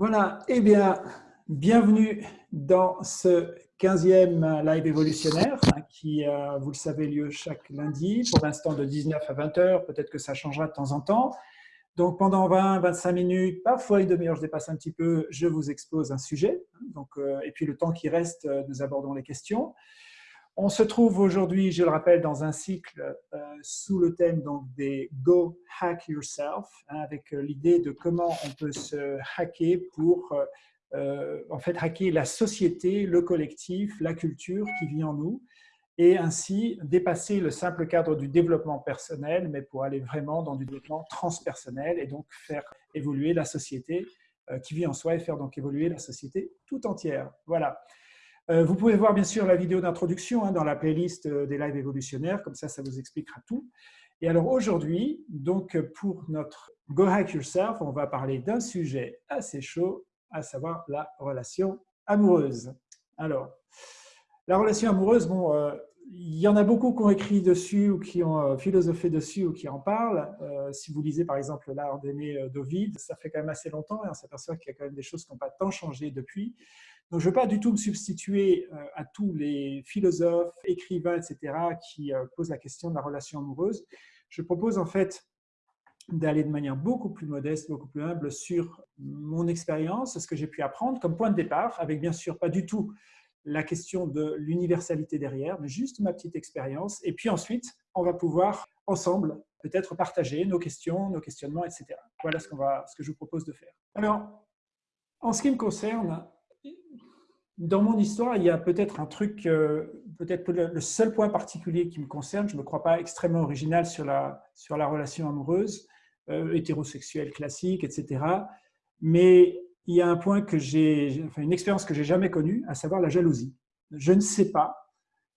Voilà, eh bien, bienvenue dans ce 15e live évolutionnaire hein, qui, euh, vous le savez, lieu chaque lundi, pour l'instant de 19 à 20 heures, peut-être que ça changera de temps en temps. Donc pendant 20-25 minutes, parfois une demi-heure, je dépasse un petit peu, je vous expose un sujet. Euh, et puis le temps qui reste, euh, nous abordons les questions. On se trouve aujourd'hui, je le rappelle, dans un cycle euh, sous le thème donc, des Go Hack Yourself, hein, avec euh, l'idée de comment on peut se hacker pour euh, en fait hacker la société, le collectif, la culture qui vit en nous, et ainsi dépasser le simple cadre du développement personnel, mais pour aller vraiment dans du développement transpersonnel et donc faire évoluer la société qui vit en soi et faire donc évoluer la société tout entière. Voilà. Euh, vous pouvez voir bien sûr la vidéo d'introduction hein, dans la playlist euh, des lives évolutionnaires, comme ça, ça vous expliquera tout. Et alors aujourd'hui, donc pour notre Go Hack Yourself, on va parler d'un sujet assez chaud, à savoir la relation amoureuse. Alors, la relation amoureuse, bon, euh, il y en a beaucoup qui ont écrit dessus ou qui ont philosophé dessus ou qui en parlent. si vous lisez par exemple l'art d'aimer d'Ovid, ça fait quand même assez longtemps et on s'aperçoit qu'il y a quand même des choses qui n'ont pas tant changé depuis. Donc, je ne veux pas du tout me substituer euh, à tous les philosophes, écrivains, etc., qui euh, posent la question de la relation amoureuse. Je propose en fait d'aller de manière beaucoup plus modeste, beaucoup plus humble sur mon expérience, ce que j'ai pu apprendre comme point de départ, avec bien sûr pas du tout la question de l'universalité derrière, mais juste ma petite expérience. Et puis ensuite, on va pouvoir ensemble peut-être partager nos questions, nos questionnements, etc. Voilà ce, ce que je vous propose de faire. Alors, en ce qui me concerne, dans mon histoire, il y a peut-être un truc, euh, peut-être le seul point particulier qui me concerne, je ne me crois pas extrêmement original sur la, sur la relation amoureuse, euh, hétérosexuelle classique, etc. Mais il y a un point que j'ai, enfin une expérience que j'ai jamais connue, à savoir la jalousie. Je ne sais pas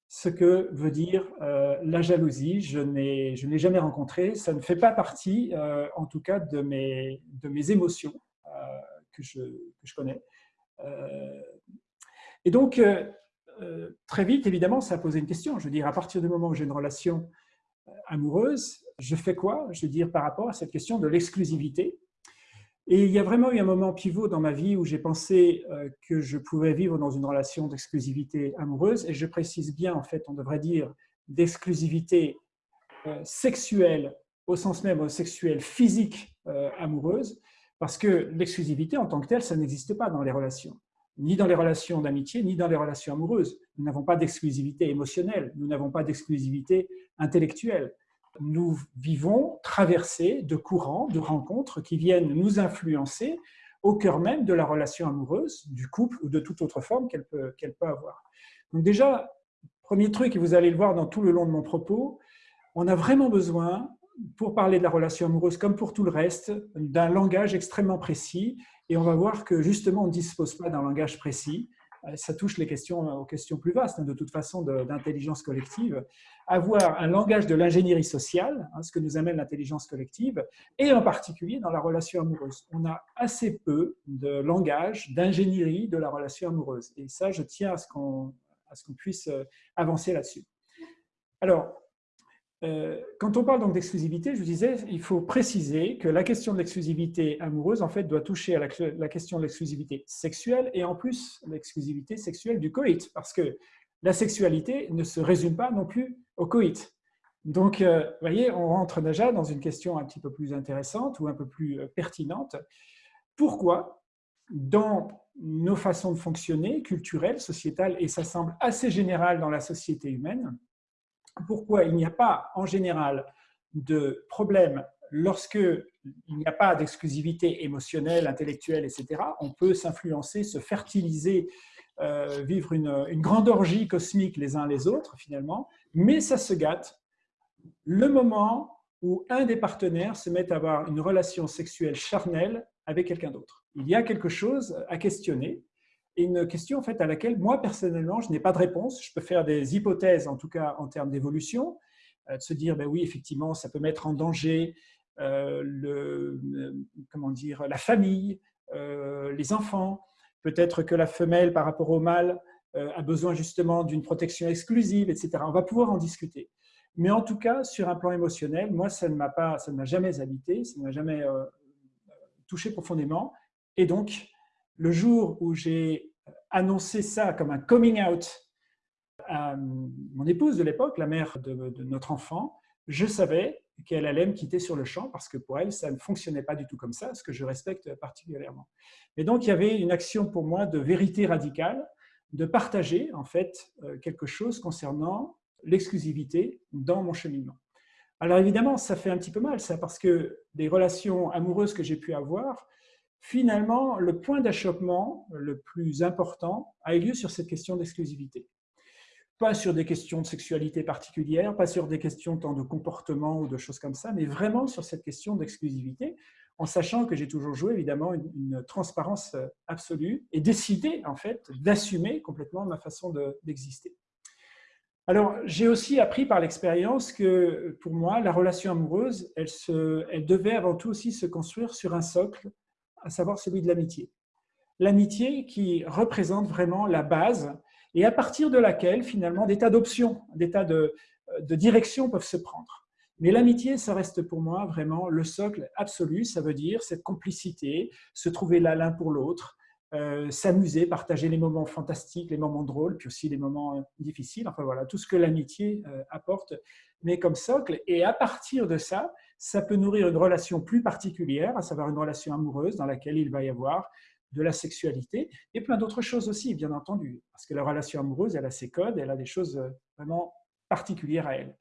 ce que veut dire euh, la jalousie. Je n'ai, je jamais rencontré. Ça ne fait pas partie, en tout cas, de mes, de mes émotions que je, que, je, connais. Et donc, euh, euh, très vite, évidemment, ça a posé une question. Je veux dire, à partir du moment où j'ai une relation euh, amoureuse, je fais quoi Je veux dire, par rapport à cette question de l'exclusivité? Et il y a vraiment eu un moment pivot dans ma vie où j'ai pensé que je pouvais vivre dans une relation d'exclusivité amoureuse. Et je précise bien, en fait, on devrait dire d'exclusivité sexuelle, au sens même sexuelle, physique amoureuse, parce que l'exclusivité en tant que telle, ça n'existe pas dans les relations ni dans les relations d'amitié, ni dans les relations amoureuses. Nous n'avons pas d'exclusivité émotionnelle, nous n'avons pas d'exclusivité intellectuelle. Nous vivons traversés de courants, de rencontres qui viennent nous influencer au cœur même de la relation amoureuse, du couple ou de toute autre forme qu'elle peut, peut avoir. Donc déjà, premier truc, et vous allez le voir dans tout le long de mon propos, on a vraiment besoin, pour parler de la relation amoureuse comme pour tout le reste, d'un langage extrêmement précis et on va voir que justement, on ne dispose pas d'un langage précis. Euh, ça touche les questions, aux questions plus vastes, hein, de toute façon, d'intelligence collective. Avoir un langage de l'ingénierie sociale, hein, ce que nous amène l'intelligence collective, et en particulier dans la relation amoureuse. On a assez peu de langage, d'ingénierie de la relation amoureuse. Et ça, je tiens à ce qu'on puisse euh, avancer là-dessus. Alors, euh, quand on parle donc d'exclusivité, je vous disais, il faut préciser que la question de l'exclusivité amoureuse, en fait, doit toucher à la, question de l'exclusivité sexuelle et en plus l'exclusivité sexuelle du coït, parce que la sexualité ne se résume pas non plus au coït. Donc, euh, vous voyez, on rentre déjà dans une question un petit peu plus intéressante ou un peu plus euh, pertinente. Pourquoi, dans nos façons de fonctionner, culturelles, sociétales, et ça semble assez général dans la société humaine, pourquoi il n'y a pas en général de problème lorsque il n'y a pas d'exclusivité émotionnelle, intellectuelle, etc. On peut s'influencer, se fertiliser, euh, vivre une, grande orgie cosmique les uns les autres finalement, mais ça se gâte le moment où un des partenaires se met à avoir une relation sexuelle charnelle avec quelqu'un d'autre. Il y a quelque chose à questionner une question en fait, à laquelle moi, personnellement, je n'ai pas de réponse. Je peux faire des hypothèses, en tout cas en termes d'évolution, euh, de se dire, ben oui, effectivement, ça peut mettre en danger euh, le, euh, comment dire, la famille, les enfants. Peut-être que la femelle, par rapport au mâle, a besoin justement d'une protection exclusive, etc. On va pouvoir en discuter. Mais en tout cas, sur un plan émotionnel, moi, ça ne m'a pas, ça ne m'a jamais habité, ça ne m'a jamais touché profondément. Et donc, le jour où j'ai annoncé ça comme un coming out à mon épouse de l'époque, la mère de, notre enfant, je savais qu'elle allait me quitter sur le champ parce que pour elle, ça ne fonctionnait pas du tout comme ça, ce que je respecte particulièrement. Et donc, il y avait une action pour moi de vérité radicale, de partager en fait euh, quelque chose concernant l'exclusivité dans mon cheminement. Alors évidemment, ça fait un petit peu mal ça, parce que des relations amoureuses que j'ai pu avoir, finalement, le point d'achoppement le plus important a eu lieu sur cette question d'exclusivité. Pas sur des questions de sexualité particulière, pas sur des questions tant de comportement ou de choses comme ça, mais vraiment sur cette question d'exclusivité, en sachant que j'ai toujours joué évidemment une, transparence absolue et décidé en fait d'assumer complètement ma façon d'exister. alors, j'ai aussi appris par l'expérience que pour moi, la relation amoureuse, elle, se, elle devait avant tout aussi se construire sur un socle à savoir celui de l'amitié. L'amitié qui représente vraiment la base et à partir de laquelle, finalement, des tas d'options, des tas de, de directions peuvent se prendre. Mais l'amitié, ça reste pour moi vraiment le socle absolu, ça veut dire cette complicité, se trouver là l'un pour l'autre, euh, s'amuser, partager les moments fantastiques, les moments drôles, puis aussi les moments euh, difficiles, enfin voilà, tout ce que l'amitié euh, apporte, mais comme socle. Et à partir de ça, ça peut nourrir une relation plus particulière, à savoir une relation amoureuse dans laquelle il va y avoir de la sexualité et plein d'autres choses aussi, bien entendu, parce que la relation amoureuse, elle a ses codes, elle a des choses vraiment particulières à elle.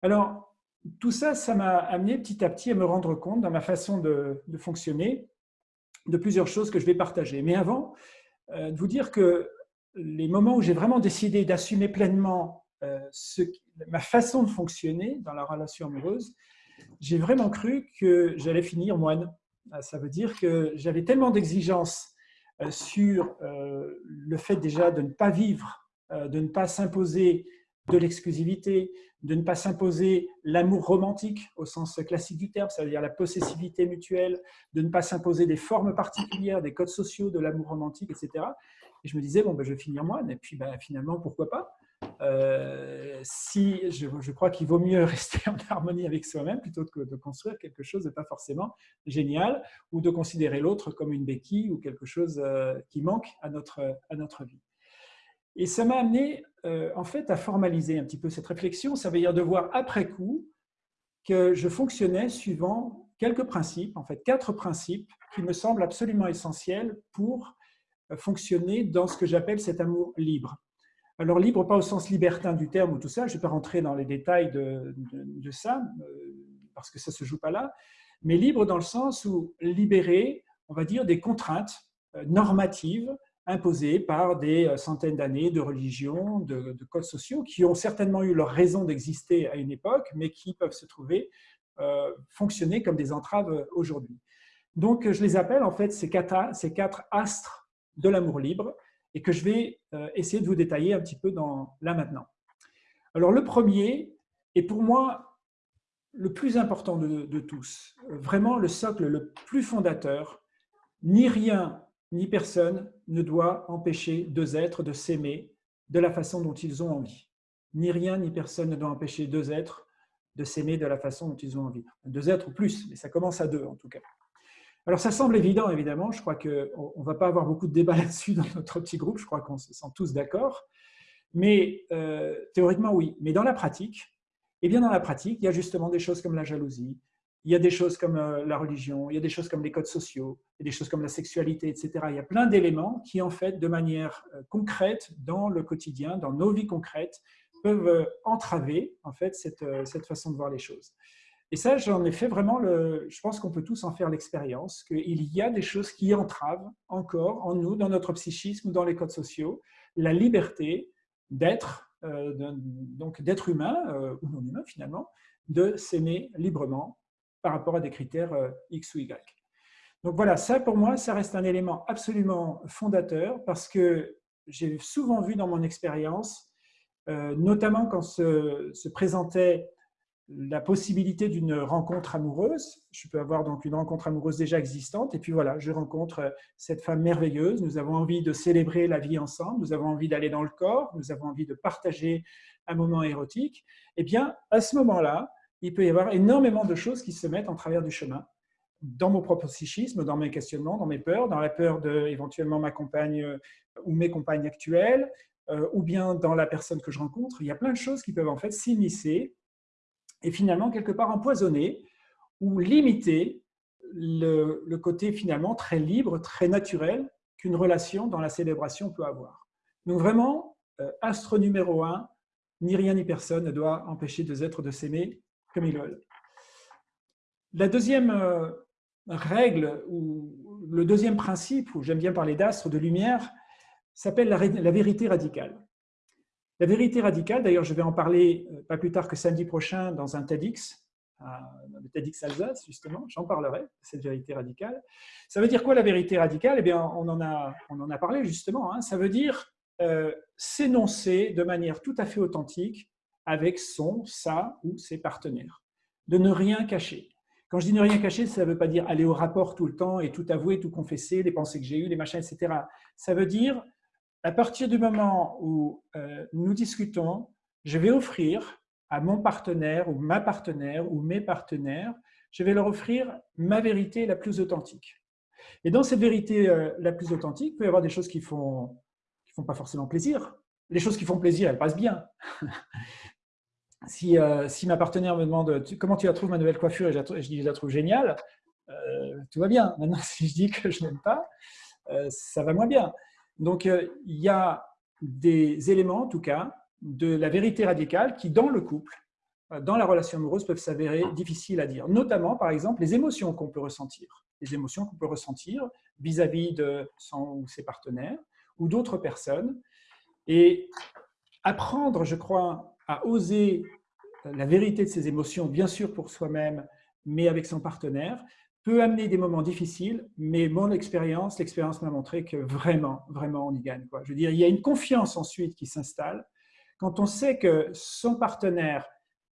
Alors, tout ça, ça m'a amené petit à petit à me rendre compte dans ma façon de, fonctionner de plusieurs choses que je vais partager. Mais avant, euh, de vous dire que les moments où j'ai vraiment décidé d'assumer pleinement euh, ma façon de fonctionner dans la relation amoureuse, j'ai vraiment cru que j'allais finir moine. Euh, ça veut dire que j'avais tellement d'exigences euh, sur euh, le fait déjà de ne pas vivre, de ne pas s'imposer de l'exclusivité, de ne pas s'imposer l'amour romantique au sens classique du terme, c'est-à-dire la possessivité mutuelle, de ne pas s'imposer des formes particulières, des codes sociaux de l'amour romantique, etc. Et je me disais, bon, ben, je vais finir moine, et puis ben, finalement, pourquoi pas? Euh, si je, crois qu'il vaut mieux rester en harmonie avec soi-même plutôt que de construire quelque chose de pas forcément génial ou de considérer l'autre comme une béquille ou quelque chose euh, qui manque à notre, à notre vie. Et ça m'a amené euh, en fait à formaliser un petit peu cette réflexion. Ça veut dire de voir après coup que je fonctionnais suivant quelques principes, en fait quatre principes qui me semblent absolument essentiels pour fonctionner dans ce que j'appelle cet amour libre. Alors libre, pas au sens libertin du terme ou tout ça, je ne vais pas rentrer dans les détails de, ça, euh, parce que ça ne se joue pas là, mais libre dans le sens où libéré, on va dire, des contraintes euh, normatives imposées par des euh, centaines d'années de religions, de, codes sociaux, qui ont certainement eu leur raison d'exister à une époque, mais qui peuvent se trouver fonctionner comme des entraves aujourd'hui. Donc, je les appelle en fait ces quatre, ces quatre astres de l'amour libre, et que je vais euh, essayer de vous détailler un petit peu dans, là maintenant. Alors le premier est pour moi le plus important de, tous, vraiment le socle le plus fondateur. Ni rien ni personne ne doit empêcher deux êtres de s'aimer de la façon dont ils ont envie. Ni rien ni personne ne doit empêcher deux êtres de s'aimer de la façon dont ils ont envie. Deux êtres ou plus, mais ça commence à deux en tout cas. Alors ça semble évident, évidemment, je crois qu'on ne va pas avoir beaucoup de débats là-dessus dans notre petit groupe, je crois qu'on se sent tous d'accord, mais euh, théoriquement oui. Mais dans la pratique, eh bien dans la pratique, il y a justement des choses comme la jalousie, il y a des choses comme euh, la religion, il y a des choses comme les codes sociaux, il y a des choses comme la sexualité, etc. Il y a plein d'éléments qui, en fait, de manière euh, concrète, dans le quotidien, dans nos vies concrètes, peuvent entraver, en fait, cette, cette façon de voir les choses. Et ça, j'en ai fait vraiment, le, je pense qu'on peut tous en faire l'expérience, qu'il y a des choses qui entravent encore en nous, dans notre psychisme, dans les codes sociaux, la liberté d'être, euh, donc d'être humain, euh, ou non humain finalement, de s'aimer librement par rapport à des critères euh, X ou Y. Donc voilà, ça pour moi, ça reste un élément absolument fondateur parce que j'ai souvent vu dans mon expérience, notamment quand se, se présentait la possibilité d'une rencontre amoureuse. Je peux avoir donc une rencontre amoureuse déjà existante et puis voilà, je rencontre euh, cette femme merveilleuse. Nous avons envie de célébrer la vie ensemble, nous avons envie d'aller dans le corps, nous avons envie de partager un moment érotique. Eh bien, à ce moment-là, il peut y avoir énormément de choses qui se mettent en travers du chemin dans mon propre psychisme, dans mes questionnements, dans mes peurs, dans la peur de éventuellement ma compagne euh, ou mes compagnes actuelles, euh, ou bien dans la personne que je rencontre. Il y a plein de choses qui peuvent en fait s'immiscer et finalement quelque part empoisonner ou limiter le, côté finalement très libre, très naturel qu'une relation dans la célébration peut avoir. Donc vraiment, euh, astre numéro un, ni rien ni personne ne doit empêcher deux êtres de s'aimer comme ils veulent. La deuxième euh, règle, ou le deuxième principe, où j'aime bien parler d'astre, de lumière, s'appelle la, vérité radicale. La vérité radicale, d'ailleurs je vais en parler euh, pas plus tard que samedi prochain dans un TEDx, le TEDx Alsace justement, j'en parlerai, cette vérité radicale. Ça veut dire quoi la vérité radicale? Eh bien on en a, on en a parlé justement, hein. ça veut dire euh, s'énoncer de manière tout à fait authentique avec son, sa ou ses partenaires. De ne rien cacher. Quand je dis ne rien cacher, ça ne veut pas dire aller au rapport tout le temps et tout avouer, tout confesser, les pensées que j'ai eues, les machins, etc. Ça veut dire, à partir du moment où euh, nous discutons, je vais offrir à mon partenaire ou ma partenaire ou mes partenaires, je vais leur offrir ma vérité la plus authentique. Et dans cette vérité euh, la plus authentique, il peut y avoir des choses qui font pas forcément plaisir. Les choses qui font plaisir, elles passent bien. si, euh, si ma partenaire me demande comment tu la trouves ma nouvelle coiffure et je, dis je la trouve géniale, tout va bien. Maintenant, si je dis que je n'aime pas, ça va moins bien. Donc, il y a des éléments, en tout cas, de la vérité radicale qui, dans le couple, dans la relation amoureuse, peuvent s'avérer difficiles à dire. Notamment, par exemple, les émotions qu'on peut ressentir. Les émotions qu'on peut ressentir vis-à-vis -vis de son ou ses partenaires, ou d'autres personnes. Et apprendre, je crois, à oser la vérité de ses émotions, bien sûr pour soi-même, mais avec son partenaire, peut amener des moments difficiles, mais mon expérience, l'expérience m'a montré que vraiment, vraiment, on y gagne. Quoi. Je veux dire, il y a une confiance ensuite qui s'installe. Quand on sait que son partenaire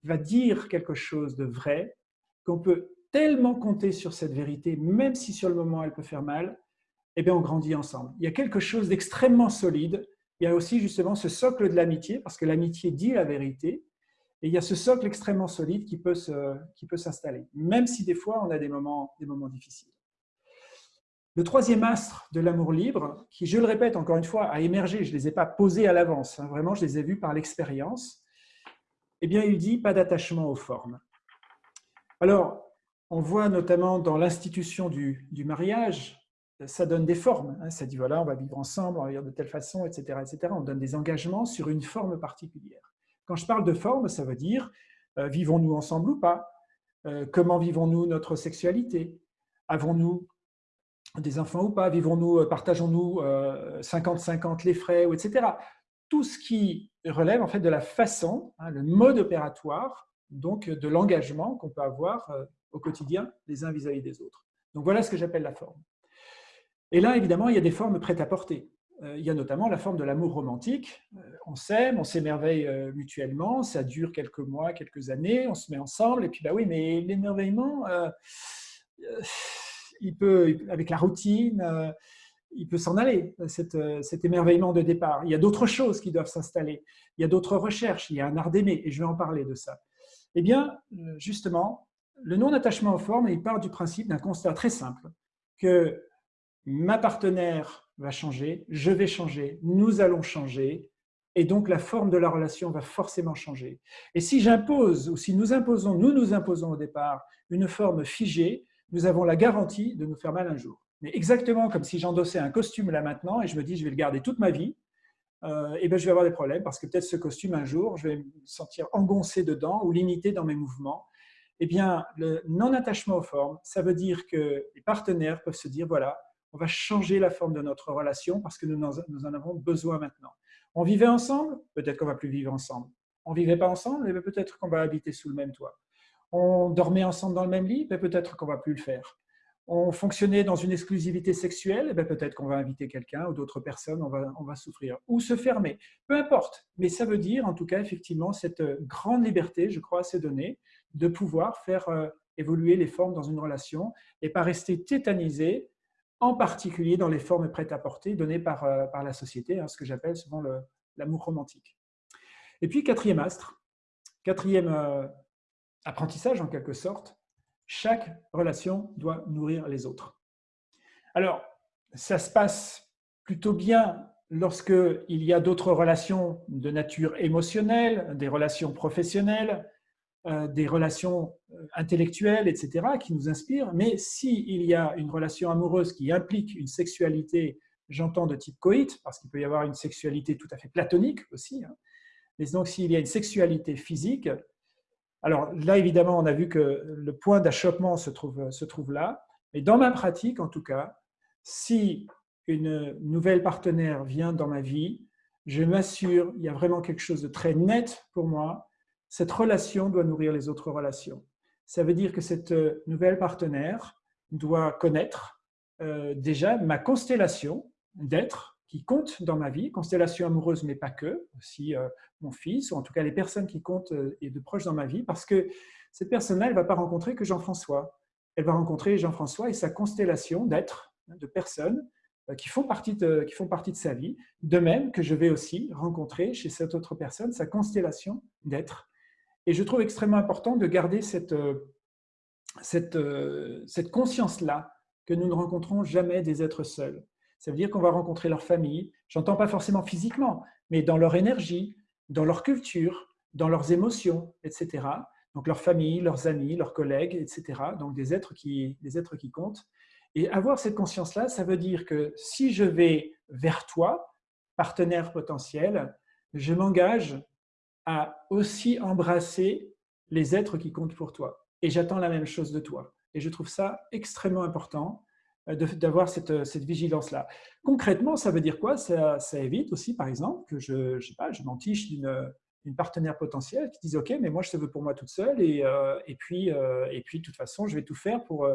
va dire quelque chose de vrai, qu'on peut tellement compter sur cette vérité, même si sur le moment elle peut faire mal, eh bien, on grandit ensemble. Il y a quelque chose d'extrêmement solide. Il y a aussi justement ce socle de l'amitié, parce que l'amitié dit la vérité. Et il y a ce socle extrêmement solide qui peut s'installer, même si des fois on a des moments, difficiles. Le troisième astre de l'amour libre, qui, je le répète encore une fois, a émergé, je ne les ai pas posés à l'avance, hein, vraiment je les ai vus par l'expérience, eh bien il dit pas d'attachement aux formes. Alors, on voit notamment dans l'institution du, du mariage, ça donne des formes. Hein. Ça dit, voilà, on va vivre ensemble, on va vivre de telle façon, etc., etc. On donne des engagements sur une forme particulière. Quand je parle de forme, ça veut dire, euh, vivons-nous ensemble ou pas? Euh, Comment vivons-nous notre sexualité? Avons-nous des enfants ou pas? Vivons-nous, euh, partageons-nous 50-50 les frais, etc. Tout ce qui relève en fait de la façon, hein, le mode opératoire, donc de l'engagement qu'on peut avoir au quotidien les uns vis à -vis des autres. Donc voilà ce que j'appelle la forme. Et là, évidemment, il y a des formes prêtes à porter. Euh, il y a notamment la forme de l'amour romantique. Euh, on s'aime, on s'émerveille euh, mutuellement, ça dure quelques mois, quelques années, on se met ensemble, et puis bah oui, mais l'émerveillement, il peut, avec la routine, il peut s'en aller, cet, cet, émerveillement de départ. Il y a d'autres choses qui doivent s'installer, il y a d'autres recherches, il y a un art d'aimer, et je vais en parler de ça. Eh bien, justement, le non-attachement aux formes, il part du principe d'un constat très simple, que ma partenaire va changer, je vais changer, nous allons changer, et donc la forme de la relation va forcément changer. Et si j'impose, ou si nous imposons, nous nous imposons au départ une forme figée, nous avons la garantie de nous faire mal un jour. Mais exactement comme si j'endossais un costume là maintenant et je me dis je vais le garder toute ma vie, euh, et ben je vais avoir des problèmes parce que peut-être ce costume un jour, je vais me sentir engoncé dedans ou limité dans mes mouvements. Eh bien, le non-attachement aux formes, ça veut dire que les partenaires peuvent se dire voilà, on va changer la forme de notre relation parce que nous en, avons besoin maintenant. On vivait ensemble, peut-être qu'on va plus vivre ensemble. On vivait pas ensemble, mais peut-être qu'on va habiter sous le même toit. On dormait ensemble dans le même lit, mais peut-être qu'on va plus le faire. On fonctionnait dans une exclusivité sexuelle, peut-être qu'on va inviter quelqu'un ou d'autres personnes, on va, on souffrir. Ou se fermer, peu importe. Mais ça veut dire, en tout cas, effectivement, cette grande liberté, je crois, à ces données, de pouvoir faire euh, évoluer les formes dans une relation et pas rester tétanisé en particulier dans les formes prêtes à porter données par, euh, par la société, hein, ce que j'appelle souvent l'amour romantique. Et puis, quatrième astre, quatrième euh, apprentissage en quelque sorte, Chaque relation doit nourrir les autres. Alors, ça se passe plutôt bien lorsqu'il y a d'autres relations de nature émotionnelle, des relations professionnelles, des relations euh, intellectuelles, etc., qui nous inspirent. Mais s'il y a une relation amoureuse qui implique une sexualité, j'entends de type coït, parce qu'il peut y avoir une sexualité tout à fait platonique aussi, hein. mais donc s'il y a une sexualité physique, alors là, évidemment, on a vu que le point d'achoppement se trouve, se trouve là, mais dans ma pratique, en tout cas, si une nouvelle partenaire vient dans ma vie, je m'assure, il y a vraiment quelque chose de très net pour moi, cette relation doit nourrir les autres relations. Ça veut dire que cette nouvelle partenaire doit connaître euh, déjà ma constellation d'êtres qui comptent dans ma vie, constellation amoureuse, mais pas que, aussi euh, mon fils, ou en tout cas les personnes qui comptent euh, et de proches dans ma vie, parce que cette personne-là, elle ne va pas rencontrer que Jean-François. Elle va rencontrer Jean-François et sa constellation d'êtres, de personnes euh, qui font, partie de, qui font partie de sa vie, de même que je vais aussi rencontrer chez cette autre personne sa constellation d'êtres. Et je trouve extrêmement important de garder cette, euh, cette, euh, cette conscience-là, que nous ne rencontrons jamais des êtres seuls. Ça veut dire qu'on va rencontrer leur famille, j'entends pas forcément physiquement, mais dans leur énergie, dans leur culture, dans leurs émotions, etc. Donc leur famille, leurs amis, leurs collègues, etc. Donc des êtres qui, des êtres qui comptent. Et avoir cette conscience-là, ça veut dire que si je vais vers toi, partenaire potentiel, je m'engage à aussi embrasser les êtres qui comptent pour toi. Et j'attends la même chose de toi. Et je trouve ça extrêmement important euh, d'avoir cette, cette vigilance-là. Concrètement, ça veut dire quoi? Ça, évite aussi, par exemple, que je, je je m'entiche d'une une partenaire potentielle qui dise « Ok, mais moi, je te veux pour moi toute seule et, euh, et, puis, euh, et puis, de toute façon, je vais tout faire pour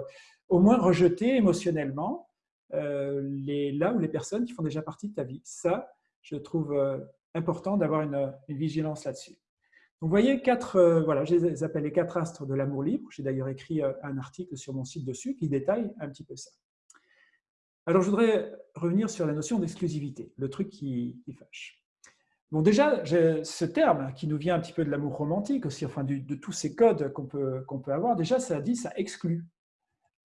au moins rejeter émotionnellement euh, les, là où les personnes qui font déjà partie de ta vie. Ça, je trouve euh, important d'avoir une, vigilance là-dessus. Vous voyez, quatre, euh, voilà, je les quatre astres de l'amour libre. J'ai d'ailleurs écrit un article sur mon site dessus qui détaille un petit peu ça. Alors, je voudrais revenir sur la notion d'exclusivité, le truc qui, fâche. Bon, déjà, ce terme qui nous vient un petit peu de l'amour romantique aussi, enfin de tous ces codes qu'on peut, qu'on peut avoir, déjà, ça dit, ça exclut.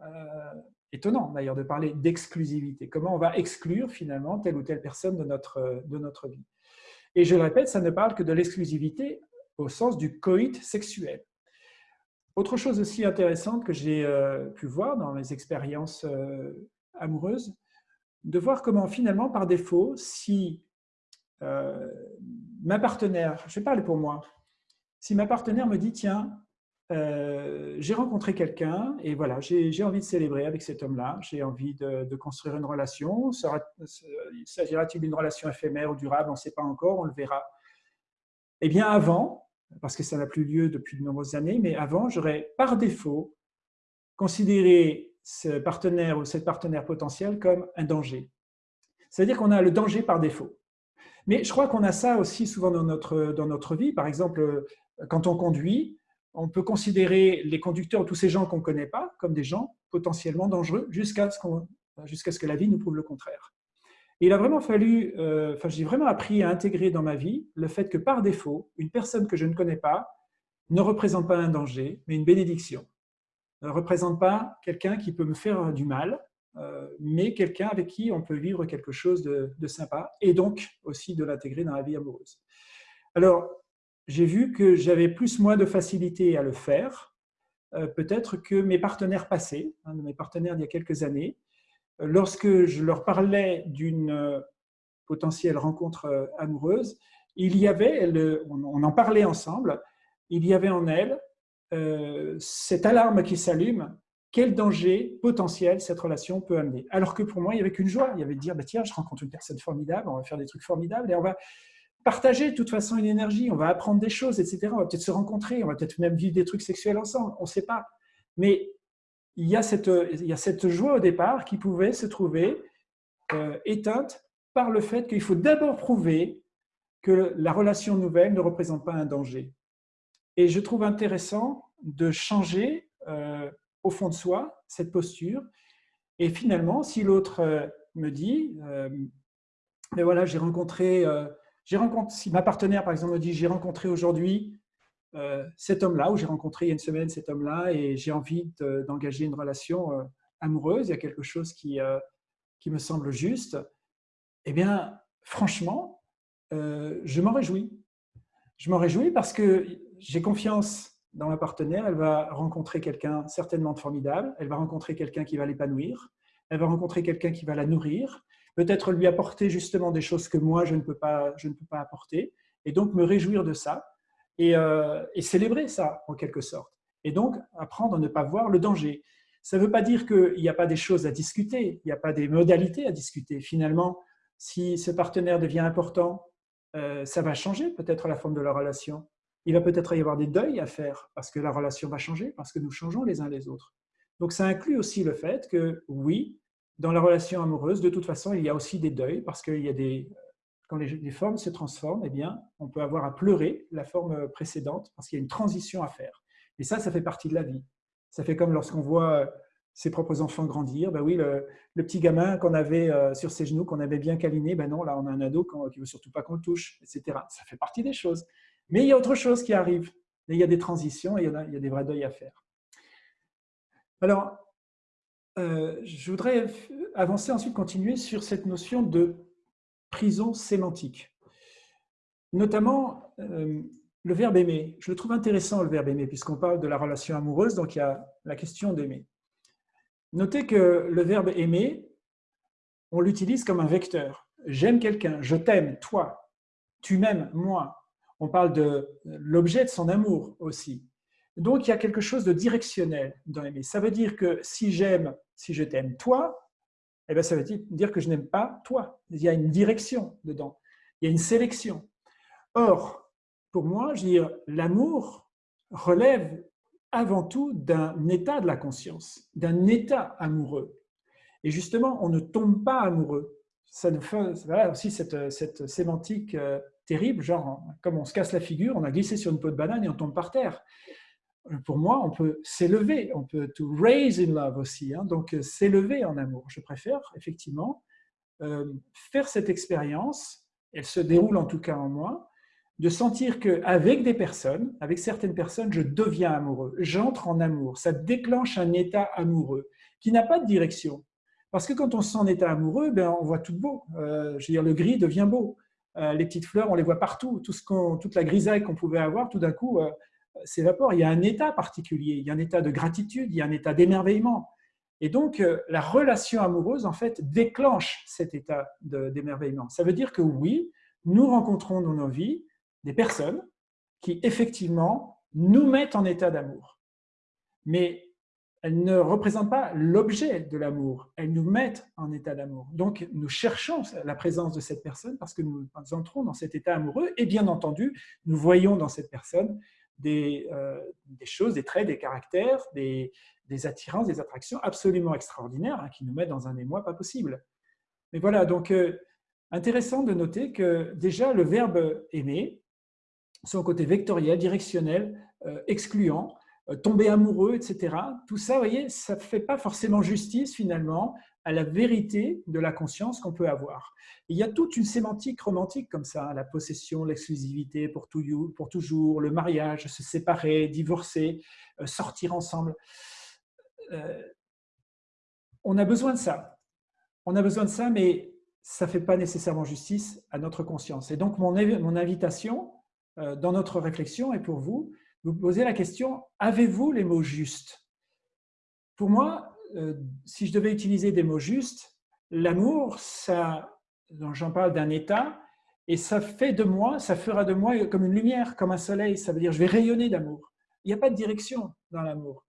Euh, étonnant d'ailleurs de parler d'exclusivité. Comment on va exclure finalement telle ou telle personne de notre, de notre vie? Et je le répète, ça ne parle que de l'exclusivité au sens du coït sexuel. Autre chose aussi intéressante que j'ai euh, pu voir dans mes expériences euh, amoureuses, de voir comment finalement, par défaut, si ma partenaire, je vais parler pour moi, si ma partenaire me dit, tiens, euh, j'ai rencontré quelqu'un et voilà, j'ai envie de célébrer avec cet homme-là, j'ai envie de, construire une relation. S'agira-t-il d'une relation éphémère ou durable? On ne sait pas encore, on le verra. Eh bien avant, parce que ça n'a plus lieu depuis de nombreuses années, mais avant, j'aurais par défaut considéré ce partenaire ou cette partenaire potentielle comme un danger. C'est-à-dire qu'on a le danger par défaut. Mais je crois qu'on a ça aussi souvent dans notre, dans notre vie. Par exemple, quand on conduit, on peut considérer les conducteurs ou tous ces gens qu'on ne connaît pas comme des gens potentiellement dangereux jusqu'à ce, ce, que la vie nous prouve le contraire. Il a vraiment fallu, euh, enfin j'ai vraiment appris à intégrer dans ma vie le fait que par défaut, une personne que je ne connais pas ne représente pas un danger, mais une bénédiction. Ne représente pas quelqu'un qui peut me faire du mal, euh, mais quelqu'un avec qui on peut vivre quelque chose de, de sympa et donc aussi de l'intégrer dans la vie amoureuse. Alors, j'ai vu que j'avais plus moins de facilité à le faire, euh, peut-être que mes partenaires passés, mes partenaires d'il y a quelques années, euh, lorsque je leur parlais d'une euh, potentielle rencontre amoureuse, il y avait, on en parlait ensemble, il y avait en elle cette alarme qui s'allume, quel danger potentiel cette relation peut amener. Alors que pour moi, il n'y avait qu'une joie, il y avait de dire, bah, tiens, je rencontre une personne formidable, on va faire des trucs formidables et on va, partager de toute façon une énergie, on va apprendre des choses, etc. On va peut-être se rencontrer, on va peut-être même vivre des trucs sexuels ensemble, on ne sait pas. Mais il y, a cette, il y a cette joie au départ qui pouvait se trouver euh, éteinte par le fait qu'il faut d'abord prouver que la relation nouvelle ne représente pas un danger. Et je trouve intéressant de changer euh, au fond de soi cette posture. Et finalement, si l'autre euh, me dit, mais voilà, j'ai rencontré si ma partenaire, par exemple, me dit « j'ai rencontré aujourd'hui euh, cet homme-là, où j'ai rencontré il y a une semaine cet homme-là, et j'ai envie d'engager une relation euh, amoureuse, il y a quelque chose qui, qui me semble juste, eh bien, franchement, je m'en réjouis. Je m'en réjouis parce que j'ai confiance dans ma partenaire, elle va rencontrer quelqu'un certainement de formidable, elle va rencontrer quelqu'un qui va l'épanouir, elle va rencontrer quelqu'un qui va la nourrir, peut-être lui apporter justement des choses que moi, je ne peux pas, je ne peux pas apporter, et donc me réjouir de ça et, euh, et célébrer ça en quelque sorte. Et donc apprendre à ne pas voir le danger. Ça ne veut pas dire qu'il n'y a pas des choses à discuter, il n'y a pas des modalités à discuter. Finalement, si ce partenaire devient important, euh, ça va changer peut-être la forme de la relation. Il va peut-être y avoir des deuils à faire parce que la relation va changer, parce que nous changeons les uns les autres. Donc ça inclut aussi le fait que oui, dans la relation amoureuse, de toute façon, il y a aussi des deuils parce qu'il y a des quand les, formes se transforment, eh bien, on peut avoir à pleurer la forme précédente parce qu'il y a une transition à faire. Et ça, ça fait partie de la vie. Ça fait comme lorsqu'on voit ses propres enfants grandir. Ben oui, le, petit gamin qu'on avait euh, sur ses genoux, qu'on avait bien câliné, ben non, là, on a un ado qui ne veut surtout pas qu'on le touche, etc. Ça fait partie des choses. Mais il y a autre chose qui arrive. il y a des transitions et il y a, il y a des vrais deuils à faire. Alors, euh, je voudrais avancer ensuite, continuer sur cette notion de prison sémantique. Notamment euh, le verbe aimer. Je le trouve intéressant, le verbe aimer, puisqu'on parle de la relation amoureuse, donc il y a la question d'aimer. Notez que le verbe aimer, on l'utilise comme un vecteur. J'aime quelqu'un, je t'aime, toi, tu m'aimes, moi. On parle de l'objet de son amour aussi. Donc, il y a quelque chose de directionnel dans aimer. Ça veut dire que si j'aime, si je t'aime toi, eh bien, ça veut dire que je n'aime pas toi. Il y a une direction dedans. Il y a une sélection. Or, pour moi, l'amour relève avant tout d'un état de la conscience, d'un état amoureux. Et justement, on ne tombe pas amoureux. Ça nous fait aussi cette, cette sémantique euh, terrible, genre comme on se casse la figure, on a glissé sur une peau de banane et on tombe par terre pour moi, on peut s'élever, on peut to raise in love aussi, hein, donc euh, s'élever en amour. Je préfère effectivement euh, faire cette expérience, elle se déroule en tout cas en moi, de sentir qu'avec des personnes, avec certaines personnes, je deviens amoureux, j'entre en amour, ça déclenche un état amoureux qui n'a pas de direction. Parce que quand on se sent en état amoureux, ben, on voit tout beau. Euh, je veux dire, le gris devient beau. les petites fleurs, on les voit partout. Tout ce toute la grisaille qu'on pouvait avoir, tout d'un coup, s'évapore. Il y a un état particulier, il y a un état de gratitude, il y a un état d'émerveillement. Et donc, euh, la relation amoureuse, en fait, déclenche cet état d'émerveillement. Ça veut dire que oui, nous rencontrons dans nos vies des personnes qui, effectivement, nous mettent en état d'amour. Mais elles ne représentent pas l'objet de l'amour, elles nous mettent en état d'amour. Donc, nous cherchons la présence de cette personne parce que nous entrons dans cet état amoureux et bien entendu, nous voyons dans cette personne euh, des, choses, des traits, des caractères, des, attirances, des attractions absolument extraordinaires hein, qui nous mettent dans un émoi pas possible. Mais voilà, donc euh, intéressant de noter que déjà le verbe aimer, son côté vectoriel, directionnel, euh, excluant, tomber amoureux, etc. Tout ça, vous voyez, ça ne fait pas forcément justice finalement à la vérité de la conscience qu'on peut avoir. Il y a toute une sémantique romantique comme ça, la possession, l'exclusivité pour, pour toujours, le mariage, se séparer, divorcer, euh, sortir ensemble. Euh, on a besoin de ça. On a besoin de ça, mais ça ne fait pas nécessairement justice à notre conscience. Et donc, mon, mon invitation euh, dans notre réflexion est pour vous, vous poser la question, avez-vous les mots justes? Pour moi, euh, si je devais utiliser des mots justes, l'amour, ça, j'en parle d'un état, et ça fait de moi, ça fera de moi comme une lumière, comme un soleil. Ça veut dire je vais rayonner d'amour. Il n'y a pas de direction dans l'amour.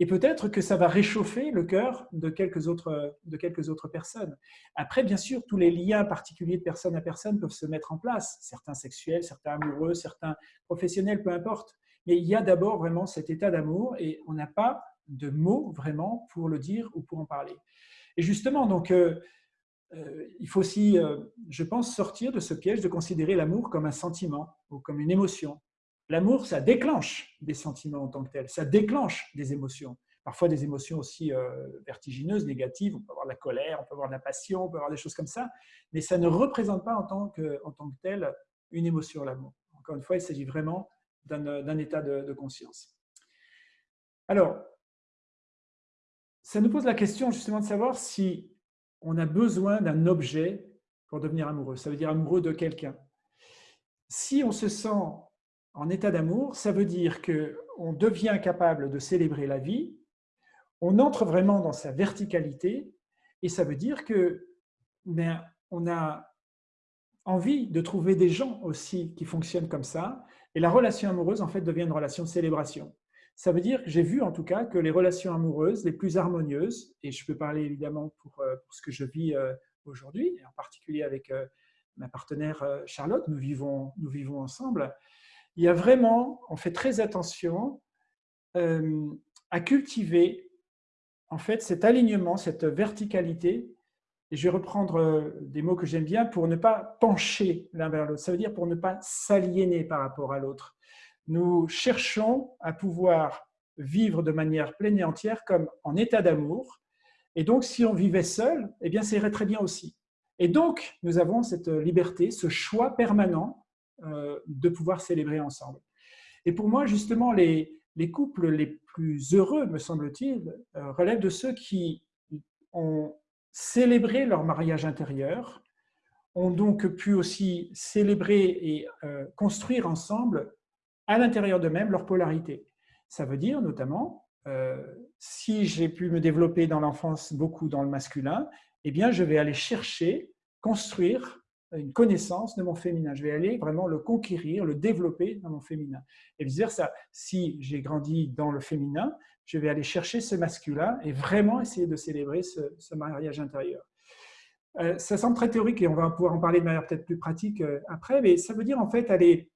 Et peut-être que ça va réchauffer le cœur de quelques, autres, de quelques autres personnes. Après, bien sûr, tous les liens particuliers de personne à personne peuvent se mettre en place. Certains sexuels, certains amoureux, certains professionnels, peu importe. Mais il y a d'abord vraiment cet état d'amour et on n'a pas de mots vraiment pour le dire ou pour en parler. Et justement, donc, euh, euh, il faut aussi, euh, je pense, sortir de ce piège de considérer l'amour comme un sentiment ou comme une émotion. L'amour, ça déclenche des sentiments en tant que tel, ça déclenche des émotions. Parfois des émotions aussi vertigineuses, négatives, on peut avoir de la colère, on peut avoir de la passion, on peut avoir des choses comme ça, mais ça ne représente pas en tant que, en tant que tel une émotion, l'amour. Encore une fois, il s'agit vraiment d'un état de, conscience. Alors, ça nous pose la question justement de savoir si on a besoin d'un objet pour devenir amoureux. Ça veut dire amoureux de quelqu'un. Si on se sent en état d'amour, ça veut dire qu'on devient capable de célébrer la vie, on entre vraiment dans sa verticalité, et ça veut dire que ben, on a envie de trouver des gens aussi qui fonctionnent comme ça, et la relation amoureuse, en fait, devient une relation de célébration. Ça veut dire que j'ai vu en tout cas que les relations amoureuses les plus harmonieuses, et je peux parler évidemment pour, euh, ce que je vis euh, aujourd'hui, en particulier avec euh, ma partenaire Charlotte, nous vivons, nous vivons ensemble, il y a vraiment, on fait très attention à cultiver en fait cet alignement, cette verticalité et je vais reprendre des mots que j'aime bien pour ne pas pencher l'un vers l'autre. Ça veut dire pour ne pas s'aliéner par rapport à l'autre. Nous cherchons à pouvoir vivre de manière pleine et entière comme en état d'amour. Et donc, si on vivait seul, eh bien, ça irait très bien aussi. Et donc, nous avons cette liberté, ce choix permanent euh, de pouvoir célébrer ensemble. Et pour moi, justement, les, les couples les plus heureux, me semble-t-il, euh, relèvent de ceux qui ont célébrer leur mariage intérieur, ont donc pu aussi célébrer et euh, construire ensemble, à l'intérieur d'eux-mêmes, leur polarité. Ça veut dire notamment, euh, si j'ai pu me développer dans l'enfance beaucoup dans le masculin, eh bien, je vais aller chercher, construire une connaissance de mon féminin. Je vais aller vraiment le conquérir, le développer dans mon féminin. Et vice-versa, si j'ai grandi dans le féminin, je vais aller chercher ce masculin et vraiment essayer de célébrer ce, mariage intérieur. Euh, ça semble très théorique et on va pouvoir en parler de manière peut-être plus pratique euh, après, mais ça veut dire en fait aller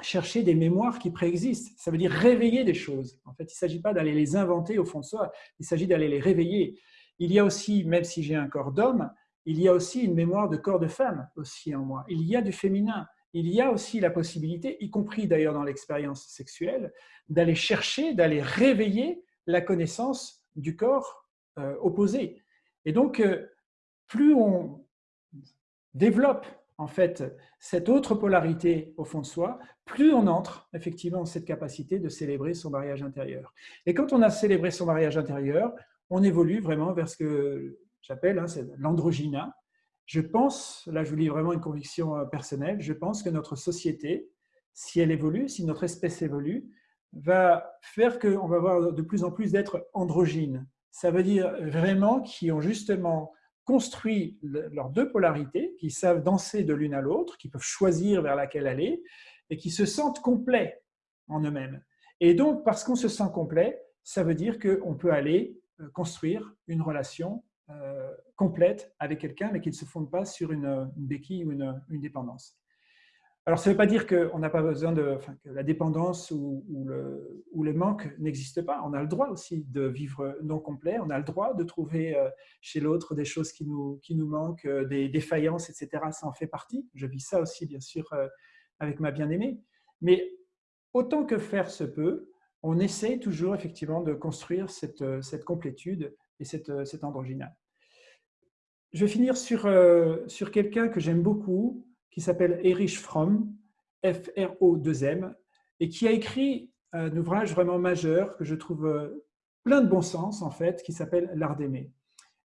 chercher des mémoires qui préexistent. Ça veut dire réveiller des choses. En fait, il ne s'agit pas d'aller les inventer au fond de soi, il s'agit d'aller les réveiller. Il y a aussi, même si j'ai un corps d'homme, il y a aussi une mémoire de corps de femme aussi en moi. Il y a du féminin. Il y a aussi la possibilité, y compris d'ailleurs dans l'expérience sexuelle, d'aller chercher, d'aller réveiller la connaissance du corps euh, opposé. Et donc, euh, plus on développe en fait cette autre polarité au fond de soi, plus on entre effectivement dans cette capacité de célébrer son mariage intérieur. Et quand on a célébré son mariage intérieur, on évolue vraiment vers ce que j'appelle hein, l'androgyna. Je pense, là je vous lis vraiment une conviction euh, personnelle, je pense que notre société, si elle évolue, si notre espèce évolue, va faire qu'on va avoir de plus en plus d'êtres androgynes. Ça veut dire vraiment qui ont justement construit leurs deux polarités, qui savent danser de l'une à l'autre, qui peuvent choisir vers laquelle aller, et qui se sentent complets en eux-mêmes. Et donc, parce qu'on se sent complet, ça veut dire qu'on peut aller euh, construire une relation euh, complète avec quelqu'un, mais qui ne se fonde pas sur une, béquille ou une, dépendance. Alors, ça ne veut pas dire qu'on n'a pas besoin de, que la dépendance ou, le, ou le, manque n'existe pas. On a le droit aussi de vivre non complet. On a le droit de trouver euh, chez l'autre des choses qui nous, qui nous manquent, euh, des défaillances, etc. Ça en fait partie. Je vis ça aussi, bien sûr, avec ma bien-aimée. Mais autant que faire se peut, on essaie toujours effectivement de construire cette, cette complétude et cette, cette androgynale. Je vais finir sur, euh, sur quelqu'un que j'aime beaucoup, qui s'appelle Erich Fromm, F-R-O-2-M, et qui a écrit un ouvrage vraiment majeur que je trouve euh, plein de bon sens, en fait, qui s'appelle L'art d'aimer,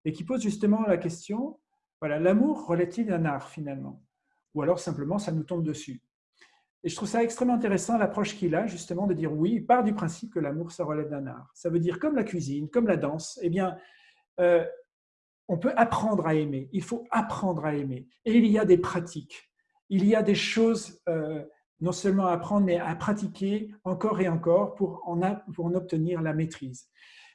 et qui pose justement la question, voilà, l'amour relève-t-il d'un art finalement Ou alors simplement ça nous tombe dessus et je trouve ça extrêmement intéressant, l'approche qu'il a, justement, de dire oui, il part du principe que l'amour, ça relève d'un art. Ça veut dire, comme la cuisine, comme la danse, eh bien, euh, on peut apprendre à aimer, il faut apprendre à aimer. Et il y a des pratiques, il y a des choses euh, non seulement à apprendre, mais à pratiquer encore et encore pour en, obtenir la maîtrise.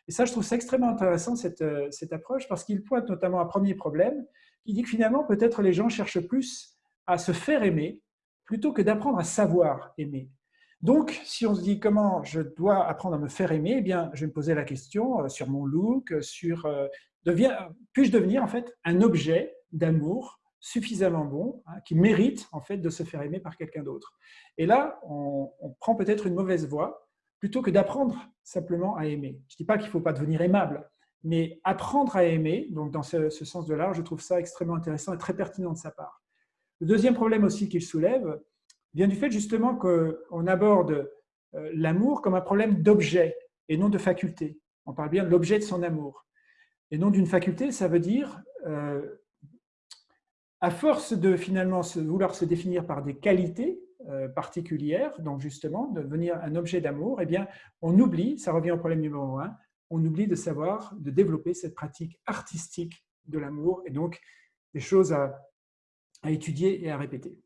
Et ça, je trouve ça extrêmement intéressant, cette, euh, cette approche, parce qu'il pointe notamment un premier problème, qui dit que finalement, peut-être les gens cherchent plus à se faire aimer plutôt que d'apprendre à savoir aimer. Donc, si on se dit comment je dois apprendre à me faire aimer, eh bien, je vais me poser la question euh, sur mon look, sur puis-je devenir en fait un objet d'amour suffisamment bon, hein, qui mérite en fait de se faire aimer par quelqu'un d'autre. Et là, on, prend peut-être une mauvaise voie plutôt que d'apprendre simplement à aimer. Je ne dis pas qu'il ne faut pas devenir aimable, mais apprendre à aimer, donc dans ce, sens de l'art, je trouve ça extrêmement intéressant et très pertinent de sa part. Le deuxième problème aussi qu'il soulève, vient du fait justement qu'on aborde euh, l'amour comme un problème d'objet et non de faculté. On parle bien de l'objet de son amour. Et non d'une faculté, ça veut dire, euh, à force de finalement vouloir se définir par des qualités euh, particulières, donc justement de devenir un objet d'amour, eh bien, on oublie, ça revient au problème numéro un, on oublie de savoir, de développer cette pratique artistique de l'amour et donc des choses à, étudier et à répéter.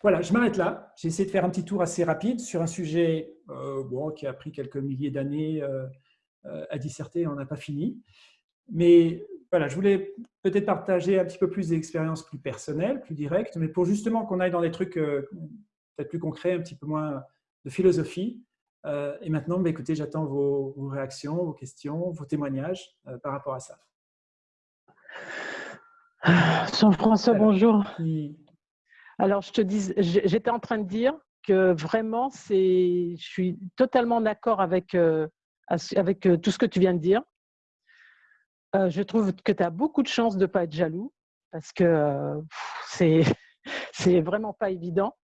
Voilà, je m'arrête là. J'ai essayé de faire un petit tour assez rapide sur un sujet euh, qui a pris quelques milliers d'années euh, à disserter, on n'a pas fini. Mais voilà, je voulais peut-être partager un petit peu plus d'expériences plus personnelles, plus directes, mais pour justement qu'on aille dans des trucs peut-être plus concrets, un petit peu moins de philosophie. et maintenant, bah, écoutez, j'attends vos, vos, réactions, vos questions, vos témoignages par rapport à ça. Jean-François, bonjour. Alors, je te dis, j'étais en train de dire que vraiment, je suis totalement d'accord avec, euh, avec euh, tout ce que tu viens de dire. Euh, je trouve que tu as beaucoup de chance de ne pas être jaloux parce que c'est c'est vraiment pas évident.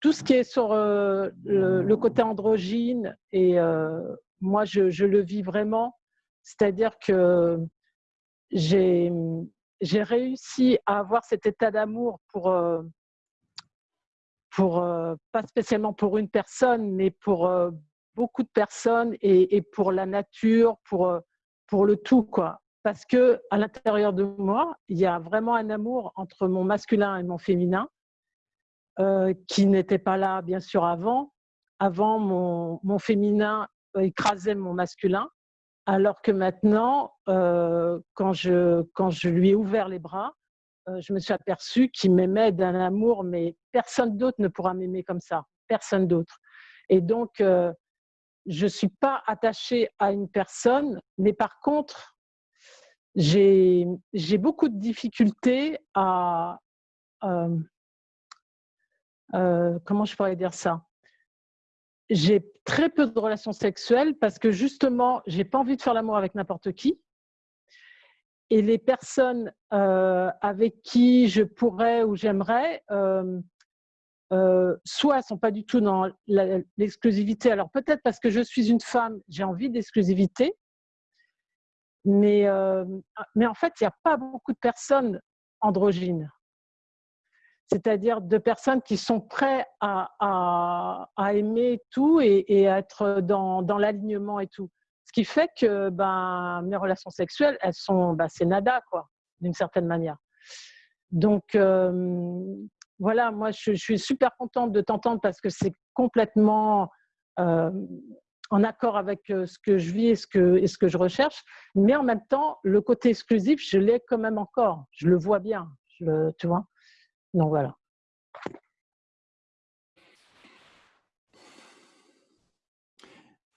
tout ce qui est sur le, côté androgyne, et moi, je, le vis vraiment, c'est-à-dire que j'ai réussi à avoir cet état d'amour pour, euh, euh, pas spécialement pour une personne, mais pour euh, beaucoup de personnes et, pour la nature, pour, pour le tout. Quoi. Parce que à l'intérieur de moi, il y a vraiment un amour entre mon masculin et mon féminin qui n'était pas là, bien sûr, avant. Avant, mon, féminin écrasait mon masculin. Alors que maintenant, euh, quand, je, quand je lui ai ouvert les bras, euh, je me suis aperçue qu'il m'aimait d'un amour, mais personne d'autre ne pourra m'aimer comme ça, personne d'autre. Et donc, euh, je ne suis pas attachée à une personne, mais par contre, j'ai beaucoup de difficultés à... comment je pourrais dire ça? J'ai très peu de relations sexuelles parce que justement, j'ai pas envie de faire l'amour avec n'importe qui. Et les personnes euh, avec qui je pourrais ou j'aimerais, euh, euh, soit elles sont pas du tout dans l'exclusivité. Alors peut-être parce que je suis une femme, j'ai envie d'exclusivité. Mais, mais en fait, il n'y a pas beaucoup de personnes androgynes c'est-à-dire de personnes qui sont prêtes à, aimer tout et, à être dans, l'alignement et tout. Ce qui fait que ben, mes relations sexuelles, elles sont, ben, c'est nada, quoi, d'une certaine manière. Donc, euh, voilà, moi, je, suis super contente de t'entendre parce que c'est complètement euh, en accord avec euh, ce que je vis et ce que, je recherche. Mais en même temps, le côté exclusif, je l'ai quand même encore. Je le vois bien, tu vois. Donc voilà.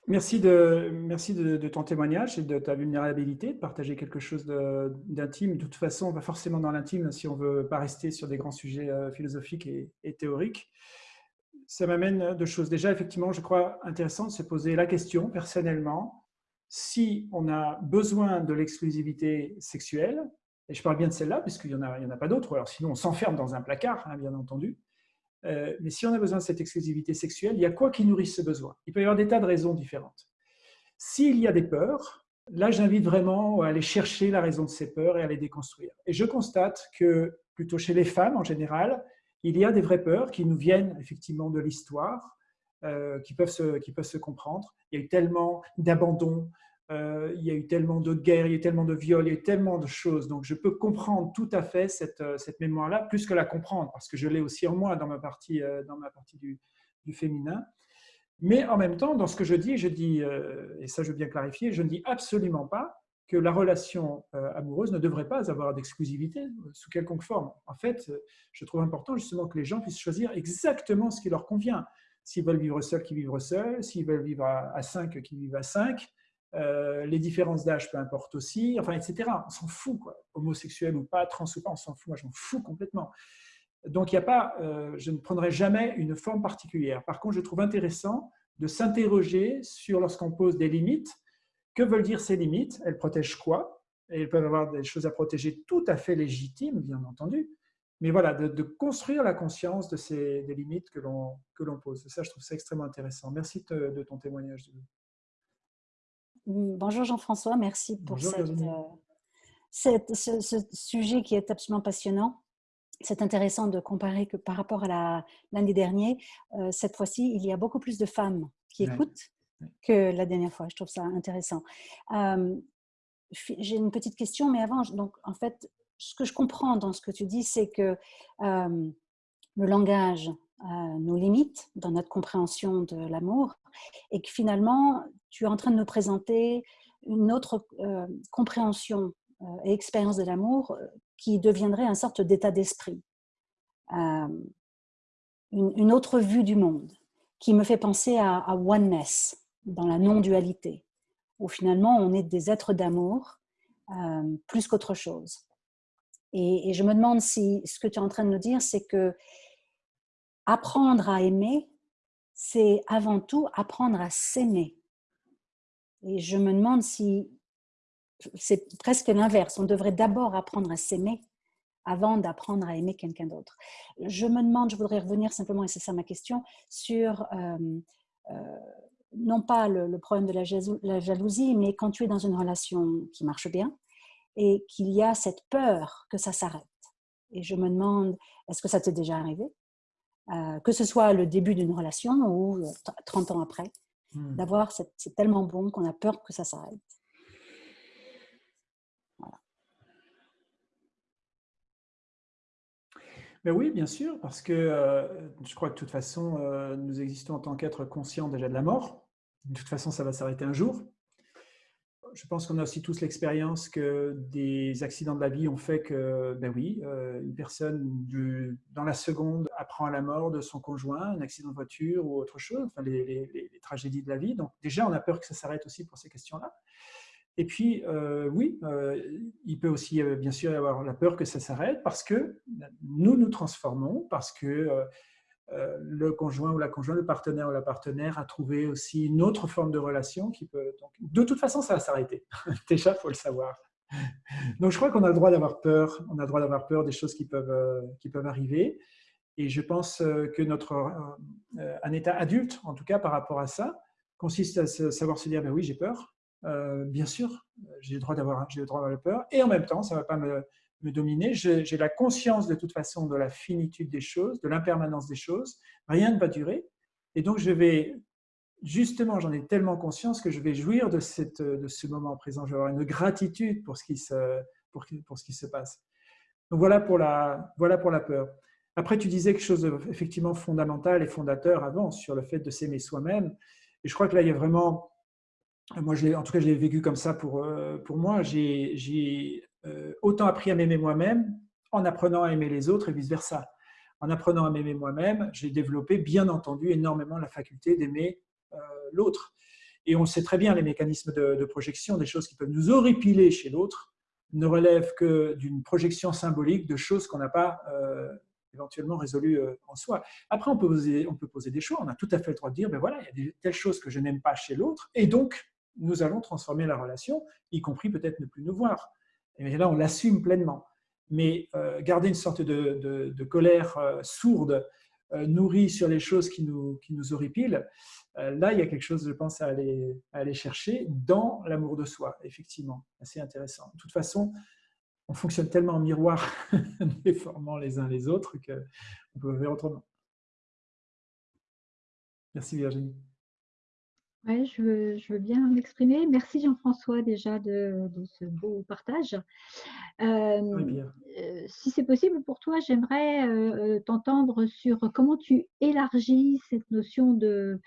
Merci de, ton témoignage et de ta vulnérabilité, de partager quelque chose d'intime. De, toute façon, on va forcément dans l'intime si on ne veut pas rester sur des grands sujets euh, philosophiques et, théoriques. Ça m'amène deux choses. Déjà, effectivement, je crois intéressant de se poser la question, personnellement, si on a besoin de l'exclusivité sexuelle, et je parle bien de celle-là, puisqu'il n'y en, a, en a pas d'autres, alors sinon on s'enferme dans un placard, hein, bien entendu. Euh, mais si on a besoin de cette exclusivité sexuelle, il y a quoi qui nourrit ce besoin? Il peut y avoir des tas de raisons différentes. S'il y a des peurs, là j'invite vraiment à aller chercher la raison de ces peurs et à les déconstruire. Et je constate que, plutôt chez les femmes en général, il y a des vraies peurs qui nous viennent effectivement de l'histoire, euh, qui, qui peuvent se comprendre. Il y a eu tellement d'abandon, euh, il y a eu tellement de guerres, il y a eu tellement de viols, il y a eu tellement de choses. Donc, je peux comprendre tout à fait cette, euh, cette mémoire-là, plus que la comprendre, parce que je l'ai aussi en moi dans ma partie, euh, dans ma partie du, du, féminin. Mais en même temps, dans ce que je dis, je dis, et ça je veux bien clarifier, je ne dis absolument pas que la relation amoureuse ne devrait pas avoir d'exclusivité sous quelconque forme. En fait, je trouve important justement que les gens puissent choisir exactement ce qui leur convient. S'ils veulent vivre seuls, qu'ils vivent seuls. S'ils veulent vivre à, à cinq, qu'ils vivent à cinq euh, les différences d'âge, peu importe aussi, enfin, etc. On s'en fout, quoi. Homosexuel ou pas, trans ou pas, on s'en fout. Moi, je m'en fous complètement. Donc, il a pas, euh, je ne prendrai jamais une forme particulière. Par contre, je trouve intéressant de s'interroger sur, lorsqu'on pose des limites, que veulent dire ces limites? Elles protègent quoi? Et elles peuvent avoir des choses à protéger tout à fait légitimes, bien entendu. mais voilà, de, construire la conscience de ces des limites que l'on pose. Ça, je trouve ça extrêmement intéressant. Merci de, ton témoignage. Bonjour Jean-François, merci pour euh, cette, ce, sujet qui est absolument passionnant. C'est intéressant de comparer que par rapport à l'année dernière, euh, cette fois-ci, il y a beaucoup plus de femmes qui écoutent que la dernière fois. Je trouve ça intéressant. Euh, j'ai une petite question, mais avant, donc en fait, ce que je comprends dans ce que tu dis, c'est que euh, le langage euh, nous limite dans notre compréhension de l'amour et que finalement, tu es en train de nous présenter une autre euh, compréhension et expérience de l'amour qui deviendrait une sorte d'état d'esprit, une, autre vue du monde qui me fait penser à, à oneness, dans la non-dualité, où finalement on est des êtres d'amour plus qu'autre chose. Et, je me demande si ce que tu es en train de nous dire, c'est que apprendre à aimer, c'est avant tout apprendre à s'aimer. Et je me demande si c'est presque l'inverse. On devrait d'abord apprendre à s'aimer avant d'apprendre à aimer quelqu'un d'autre. Je me demande, je voudrais revenir simplement, et c'est ça ma question, sur non pas le, problème de la jalousie, mais quand tu es dans une relation qui marche bien, et qu'il y a cette peur que ça s'arrête. Et je me demande, est-ce que ça t'est déjà arrivé? Euh, Que ce soit le début d'une relation ou 30 ans après, hmm. d'avoir, c'est tellement bon qu'on a peur que ça s'arrête. Mais oui, bien sûr, parce que euh, je crois que de toute façon, euh, nous existons en tant qu'êtres conscients déjà de la mort. De toute façon, ça va s'arrêter un jour je pense qu'on a aussi tous l'expérience que des accidents de la vie ont fait que, ben oui, euh, une personne dans la seconde apprend à la mort de son conjoint, un accident de voiture ou autre chose, enfin les, tragédies de la vie. Donc déjà, on a peur que ça s'arrête aussi pour ces questions-là. Et puis, euh, oui, euh, il peut aussi bien sûr y avoir la peur que ça s'arrête parce que nous nous transformons, parce que le conjoint ou la conjointe, le partenaire ou la partenaire a trouvé aussi une autre forme de relation qui peut... Donc, de toute façon, ça va s'arrêter. Déjà, il faut le savoir. Donc, je crois qu'on a le droit d'avoir peur. On a le droit d'avoir peur des choses qui peuvent, euh, qui peuvent arriver. Et je pense euh, que notre, un état adulte, en tout cas par rapport à ça, consiste à savoir se dire, ben oui, j'ai peur. bien sûr, j'ai le droit d'avoir peur. Et en même temps, ça ne va pas me, me dominer. J'ai la conscience de toute façon de la finitude des choses, de l'impermanence des choses. Rien ne va durer. Et donc, je vais, justement, j'en ai tellement conscience que je vais jouir de, cette, de ce moment présent. Je vais avoir une gratitude pour ce qui se, pour, pour ce qui se passe. Donc, voilà pour la, voilà pour la peur. Après, tu disais quelque chose de, effectivement fondamental et fondateur avant sur le fait de s'aimer soi-même. Et je crois que là, il y a vraiment, moi, en tout cas, je l'ai vécu comme ça pour, euh, pour moi. J'ai autant appris à m'aimer moi-même en apprenant à aimer les autres et vice-versa. En apprenant à m'aimer moi-même, j'ai développé, bien entendu, énormément la faculté d'aimer euh, l'autre. Et on sait très bien les mécanismes de, projection, des choses qui peuvent nous horripiler chez l'autre, ne relèvent que d'une projection symbolique de choses qu'on n'a pas euh, éventuellement résolues en soi. Après, on peut, poser, on peut poser des choix. On a tout à fait le droit de dire, ben voilà, il y a des, telles choses que je n'aime pas chez l'autre, et donc nous allons transformer la relation, y compris peut-être ne plus nous voir. Et là, on l'assume pleinement. Mais euh, garder une sorte de, colère euh, sourde, euh, nourrie sur les choses qui nous, horripilent, là, il y a quelque chose, je pense, à aller, aller chercher dans l'amour de soi, effectivement. Assez intéressant. De toute façon, on fonctionne tellement en miroir, déformant les uns les autres, qu'on peut faire autrement. Merci Virginie. Oui, je veux, bien m'exprimer. Merci Jean-François déjà de, ce beau partage. Euh, euh, si c'est possible pour toi, j'aimerais euh, t'entendre sur comment tu élargis cette notion de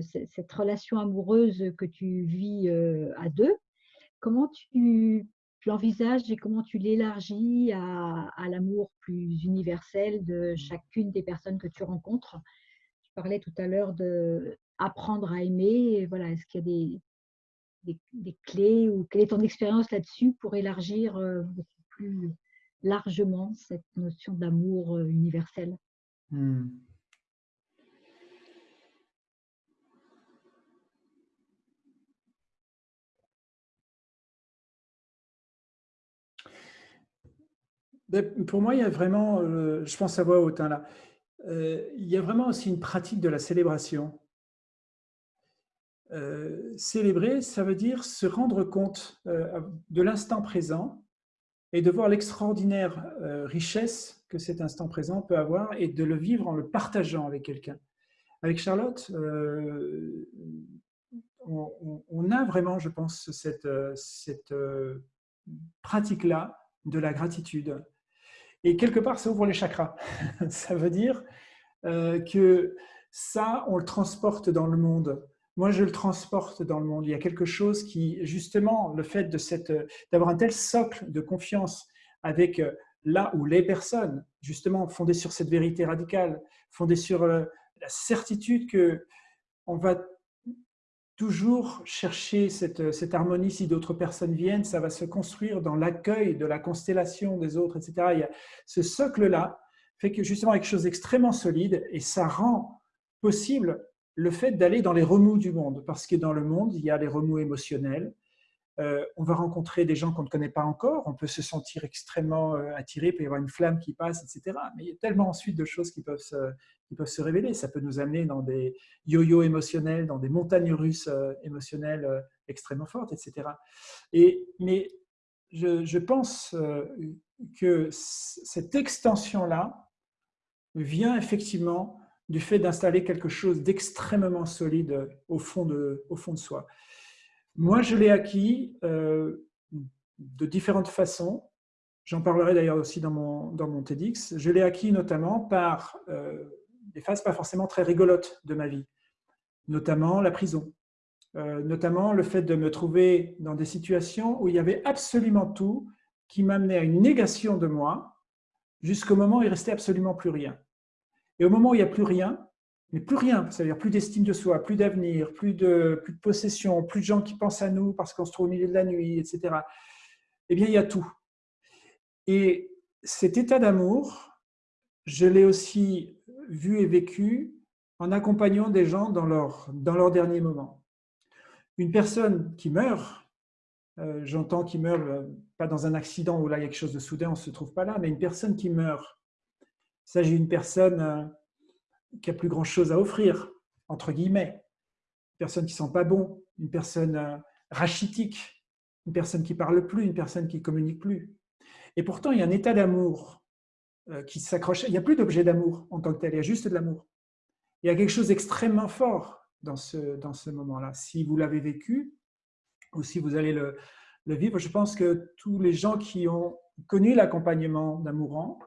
cette relation amoureuse que tu vis à deux. Comment tu, l'envisages et comment tu l'élargis à, à l'amour plus universel de chacune des personnes que tu rencontres? Je parlais tout à l'heure de apprendre à aimer voilà, Est-ce qu'il y a des, des, clés ou quelle est ton expérience là-dessus pour élargir euh, plus largement cette notion d'amour euh, universel? Mmh. Ben, pour moi, il y a vraiment, euh, je pense à voix haute, hein, là, il y a vraiment aussi une pratique de la célébration. Euh, célébrer, ça veut dire se rendre compte de l'instant présent et de voir l'extraordinaire richesse que cet instant présent peut avoir et de le vivre en le partageant avec quelqu'un. Avec Charlotte, on, a vraiment, je pense, cette, cette pratique-là de la gratitude. Et quelque part, ça ouvre les chakras. ça veut dire euh, que ça, on le transporte dans le monde. Moi, je le transporte dans le monde. Il y a quelque chose qui, justement, le fait d'avoir un tel socle de confiance avec euh, là où les personnes, justement, fondées sur cette vérité radicale, fondées sur euh, la certitude que on va toujours chercher cette, cette harmonie si d'autres personnes viennent, ça va se construire dans l'accueil de la constellation des autres, etc. Il y a ce socle-là fait que justement quelque chose d'extrêmement solide et ça rend possible le fait d'aller dans les remous du monde, parce que dans le monde, il y a les remous émotionnels, euh, on va rencontrer des gens qu'on ne connaît pas encore, on peut se sentir extrêmement euh, attiré, il peut y avoir une flamme qui passe, etc. Mais il y a tellement ensuite de choses qui peuvent se, révéler. Ça peut nous amener dans des yo-yo émotionnels, dans des montagnes russes euh, émotionnelles extrêmement fortes, etc. Et, mais je pense que cette extension-là vient effectivement du fait d'installer quelque chose d'extrêmement solide au fond de, soi. Moi, je l'ai acquis euh, de différentes façons. J'en parlerai d'ailleurs aussi dans mon, dans mon TEDx. Je l'ai acquis notamment par euh, des phases pas forcément très rigolotes de ma vie, notamment la prison, euh, notamment le fait de me trouver dans des situations où il y avait absolument tout qui m'amenait à une négation de moi jusqu'au moment où il restait absolument plus rien. Et au moment où il n'y a plus rien, mais plus rien, c'est-à-dire plus d'estime de soi, plus d'avenir, plus de, plus de possession, plus de gens qui pensent à nous parce qu'on se trouve au milieu de la nuit, etc. Eh bien, il y a tout. Et cet état d'amour, je l'ai aussi vu et vécu en accompagnant des gens dans leur, dans leur dernier moment. Une personne qui meurt, euh, j'entends qui meurt euh, pas dans un accident où là il y a quelque chose de soudain, on ne se trouve pas là, mais une personne qui meurt, il s'agit d'une personne euh, qui a plus grand chose à offrir, entre guillemets. Une personne qui sent pas bon, une personne euh, rachitique, une personne qui parle plus, une personne qui communique plus. Et pourtant, il y a un état d'amour euh, qui s'accroche. Il n'y a plus d'objet d'amour en tant que tel, il y a juste de l'amour. Il y a quelque chose d'extrêmement fort dans ce, dans ce moment-là. Si vous l'avez vécu, ou si vous allez le, le, vivre, je pense que tous les gens qui ont connu l'accompagnement d'un mourant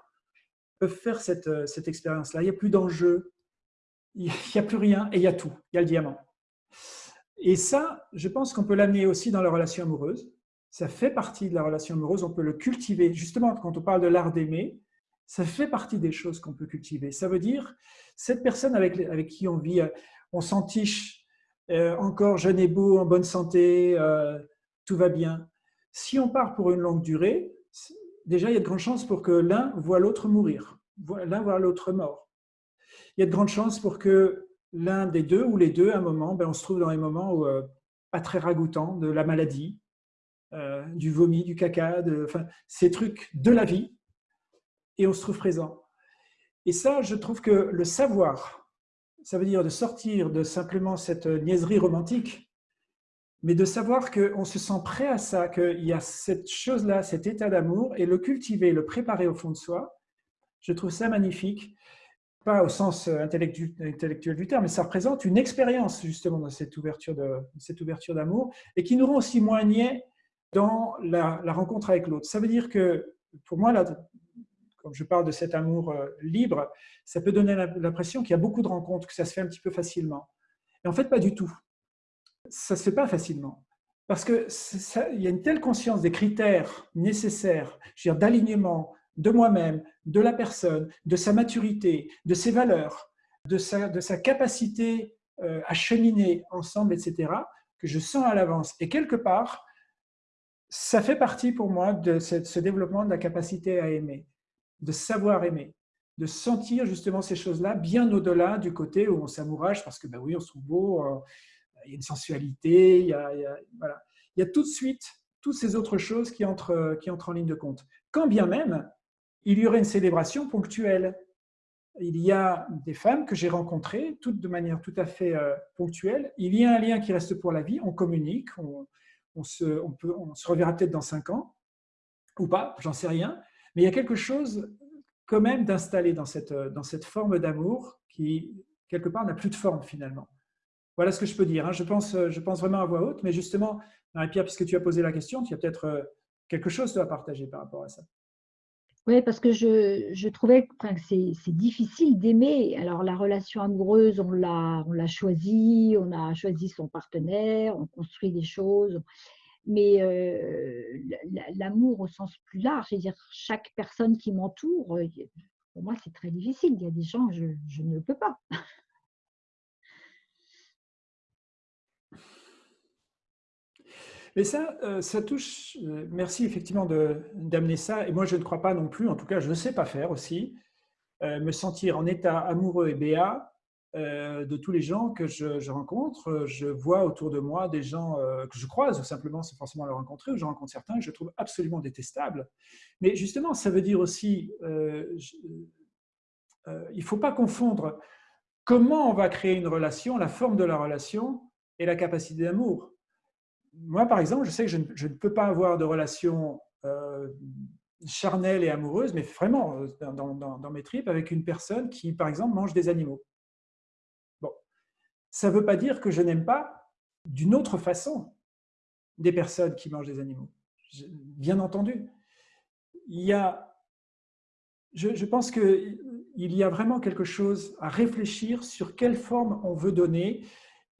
peuvent faire cette, euh, cette expérience-là. Il n'y a plus d'enjeu, il n'y a plus rien et il y a tout. Il y a le diamant. Et ça, je pense qu'on peut l'amener aussi dans la relation amoureuse. Ça fait partie de la relation amoureuse, on peut le cultiver. Justement, quand on parle de l'art d'aimer, ça fait partie des choses qu'on peut cultiver. Ça veut dire, cette personne avec, avec qui on vit, on s'entiche, euh, encore jeune et beau, en bonne santé, euh, tout va bien. Si on part pour une longue durée, déjà, il y a de grandes chances pour que l'un voit l'autre mourir, l'un voit l'autre mort il y a de grandes chances pour que l'un des deux ou les deux, à un moment, ben, on se trouve dans les moments euh, pas très ragoûtants de la maladie, euh, du vomi, du caca, de, ces trucs de la vie, et on se trouve présent. Et ça, je trouve que le savoir, ça veut dire de sortir de simplement cette niaiserie romantique, mais de savoir qu'on se sent prêt à ça, qu'il y a cette chose-là, cet état d'amour, et le cultiver, le préparer au fond de soi, je trouve ça magnifique pas au sens euh, intellectuel du terme, mais ça représente une expérience justement dans cette ouverture d'amour et qui nous rend aussi moins niais dans la, rencontre avec l'autre. Ça veut dire que pour moi, là, quand je parle de cet amour euh, libre, ça peut donner l'impression qu'il y a beaucoup de rencontres, que ça se fait un petit peu facilement. Et en fait, pas du tout. Ça se fait pas facilement. Parce qu'il y a une telle conscience des critères nécessaires, d'alignement, de moi-même, de la personne, de sa maturité, de ses valeurs, de sa, de sa capacité euh, à cheminer ensemble, etc., que je sens à l'avance. Et quelque part, ça fait partie pour moi de ce, développement de la capacité à aimer, de savoir aimer, de sentir justement ces choses-là bien au-delà du côté où on s'amourage parce que ben oui, on se trouve beau, euh, il y a une sensualité, il y a, voilà. il y a tout de suite toutes ces autres choses qui entrent, qui entrent en ligne de compte. Quand bien même, il y aurait une célébration ponctuelle. Il y a des femmes que j'ai rencontrées, toutes de manière tout à fait euh, ponctuelle. Il y a un lien qui reste pour la vie, on communique, on, se, on, peut, on se reverra peut-être dans cinq ans, ou pas, j'en sais rien. Mais il y a quelque chose quand même d'installer dans cette, dans cette forme d'amour qui, quelque part, n'a plus de forme finalement. Voilà ce que je peux dire. Hein. Je, pense, je pense vraiment à voix haute, mais justement, Marie-Pierre, puisque tu as posé la question, tu as peut-être euh, quelque chose à partager par rapport à ça. Oui, parce que je, trouvais que c'est difficile d'aimer. Alors, la relation amoureuse, on l'a choisie, on a choisi son partenaire, on construit des choses. Mais euh, l'amour au sens plus large, c'est-à-dire chaque personne qui m'entoure, euh, pour moi, c'est très difficile. Il y a des gens, je ne peux pas. Mais ça, euh, ça touche, euh, merci effectivement d'amener ça, et moi je ne crois pas non plus, en tout cas je ne sais pas faire aussi, euh, me sentir en état amoureux et béat de tous les gens que je, rencontre. Je vois autour de moi des gens que je croise, ou simplement c'est forcément les rencontrer, ou je rencontre certains que je trouve absolument détestables. Mais justement, ça veut dire aussi, il ne faut pas confondre comment on va créer une relation, la forme de la relation et la capacité d'amour moi, par exemple, je sais que je ne, peux pas avoir de relation euh, charnelle et amoureuse, mais vraiment euh, dans, mes tripes, avec une personne qui, par exemple, mange des animaux. Bon, ça ne veut pas dire que je n'aime pas d'une autre façon des personnes qui mangent des animaux. Bien entendu. Il y a, je, je pense qu'il y a vraiment quelque chose à réfléchir sur quelle forme on veut donner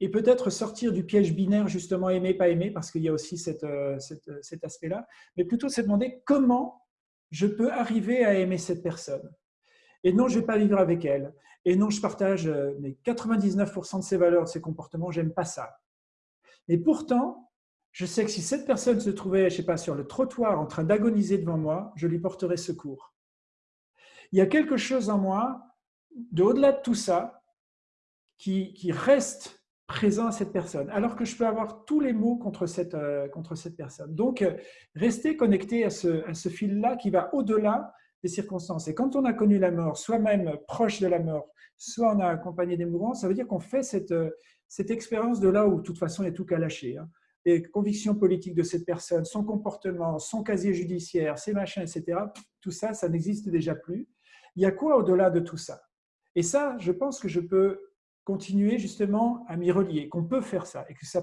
et peut-être sortir du piège binaire, justement, aimer, pas aimer, parce qu'il y a aussi euh, cet aspect-là, mais plutôt se demander comment je peux arriver à aimer cette personne. Et non, je ne vais pas vivre avec elle. Et non, je partage 99% euh, de ses valeurs, de ses comportements, j'aime pas ça. Et pourtant, je sais que si cette personne se trouvait, je sais pas, sur le trottoir en train d'agoniser devant moi, je lui porterais secours. Il y a quelque chose en moi, de au-delà de tout ça, qui, qui reste présent à cette personne, alors que je peux avoir tous les mots contre cette, euh, contre cette personne. Donc, euh, rester connecté à ce, à ce fil-là qui va au-delà des circonstances. Et quand on a connu la mort, soit même proche de la mort, soit on a accompagné des mourants, ça veut dire qu'on fait cette, euh, cette expérience de là où, de toute façon, il n'y a tout qu'à lâcher. Hein. Les convictions politiques de cette personne, son comportement, son casier judiciaire, ses machins, etc., tout ça, ça n'existe déjà plus. Il y a quoi au-delà de tout ça? Et ça, je pense que je peux continuer justement à m'y relier, qu'on peut faire ça et que ça,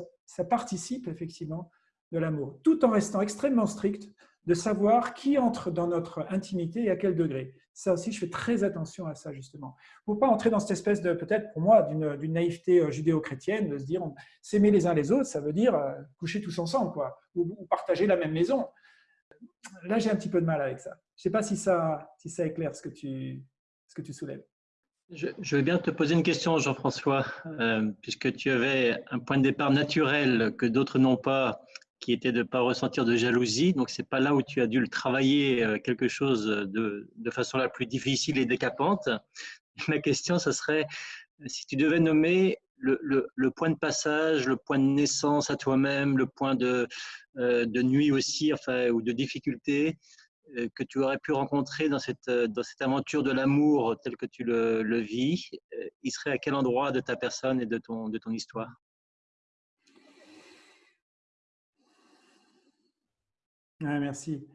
participe effectivement de l'amour, tout en restant extrêmement strict de savoir qui entre dans notre intimité et à quel degré. Ça aussi, je fais très attention à ça, justement. Pour ne pas entrer dans cette espèce de, peut-être pour moi, d'une naïveté euh, judéo-chrétienne, de se dire s'aimer les uns les autres, ça veut dire euh, coucher tous ensemble, quoi, ou, partager la même maison. Là, j'ai un petit peu de mal avec ça. Je ne sais pas si ça, si ça éclaire ce que tu soulèves. Je, vais bien te poser une question, Jean-François, euh, puisque tu avais un point de départ naturel que d'autres n'ont pas, qui était de ne pas ressentir de jalousie. Donc, ce n'est pas là où tu as dû le travailler euh, quelque chose de, de, façon la plus difficile et décapante. Ma question, ce serait si tu devais nommer le, le, point de passage, le point de naissance à toi-même, le point de, euh, de nuit aussi, enfin, ou de difficulté, que tu aurais pu rencontrer dans cette, euh, dans cette aventure de l'amour tel que tu le, le, vis, euh, il serait à quel endroit de ta personne et de ton, de ton histoire? Merci.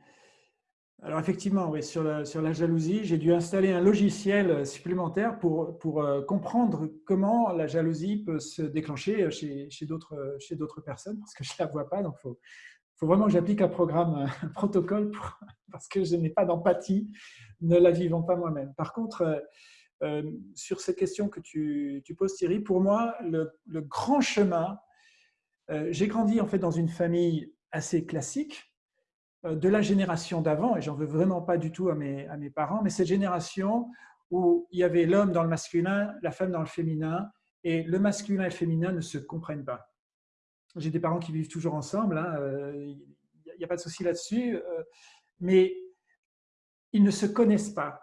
Alors effectivement, oui, sur, la, sur la jalousie, j'ai dû installer un logiciel supplémentaire pour, pour comprendre comment la jalousie peut se déclencher chez, chez d'autres personnes, parce que je ne la vois pas, donc il faut, faut vraiment que j'applique un programme, un protocole, parce que je n'ai pas d'empathie, ne la vivant pas moi-même. Par contre, euh, euh, sur cette question que tu, poses, Thierry, pour moi, le, grand chemin, euh, j'ai grandi en fait dans une famille assez classique, de la génération d'avant, et j'en veux vraiment pas du tout à mes parents, mais cette génération où il y avait l'homme dans le masculin, la femme dans le féminin, et le masculin et le féminin ne se comprennent pas. J'ai des parents qui vivent toujours ensemble, hein, il n'y a, pas de souci là-dessus, euh, mais ils ne se connaissent pas.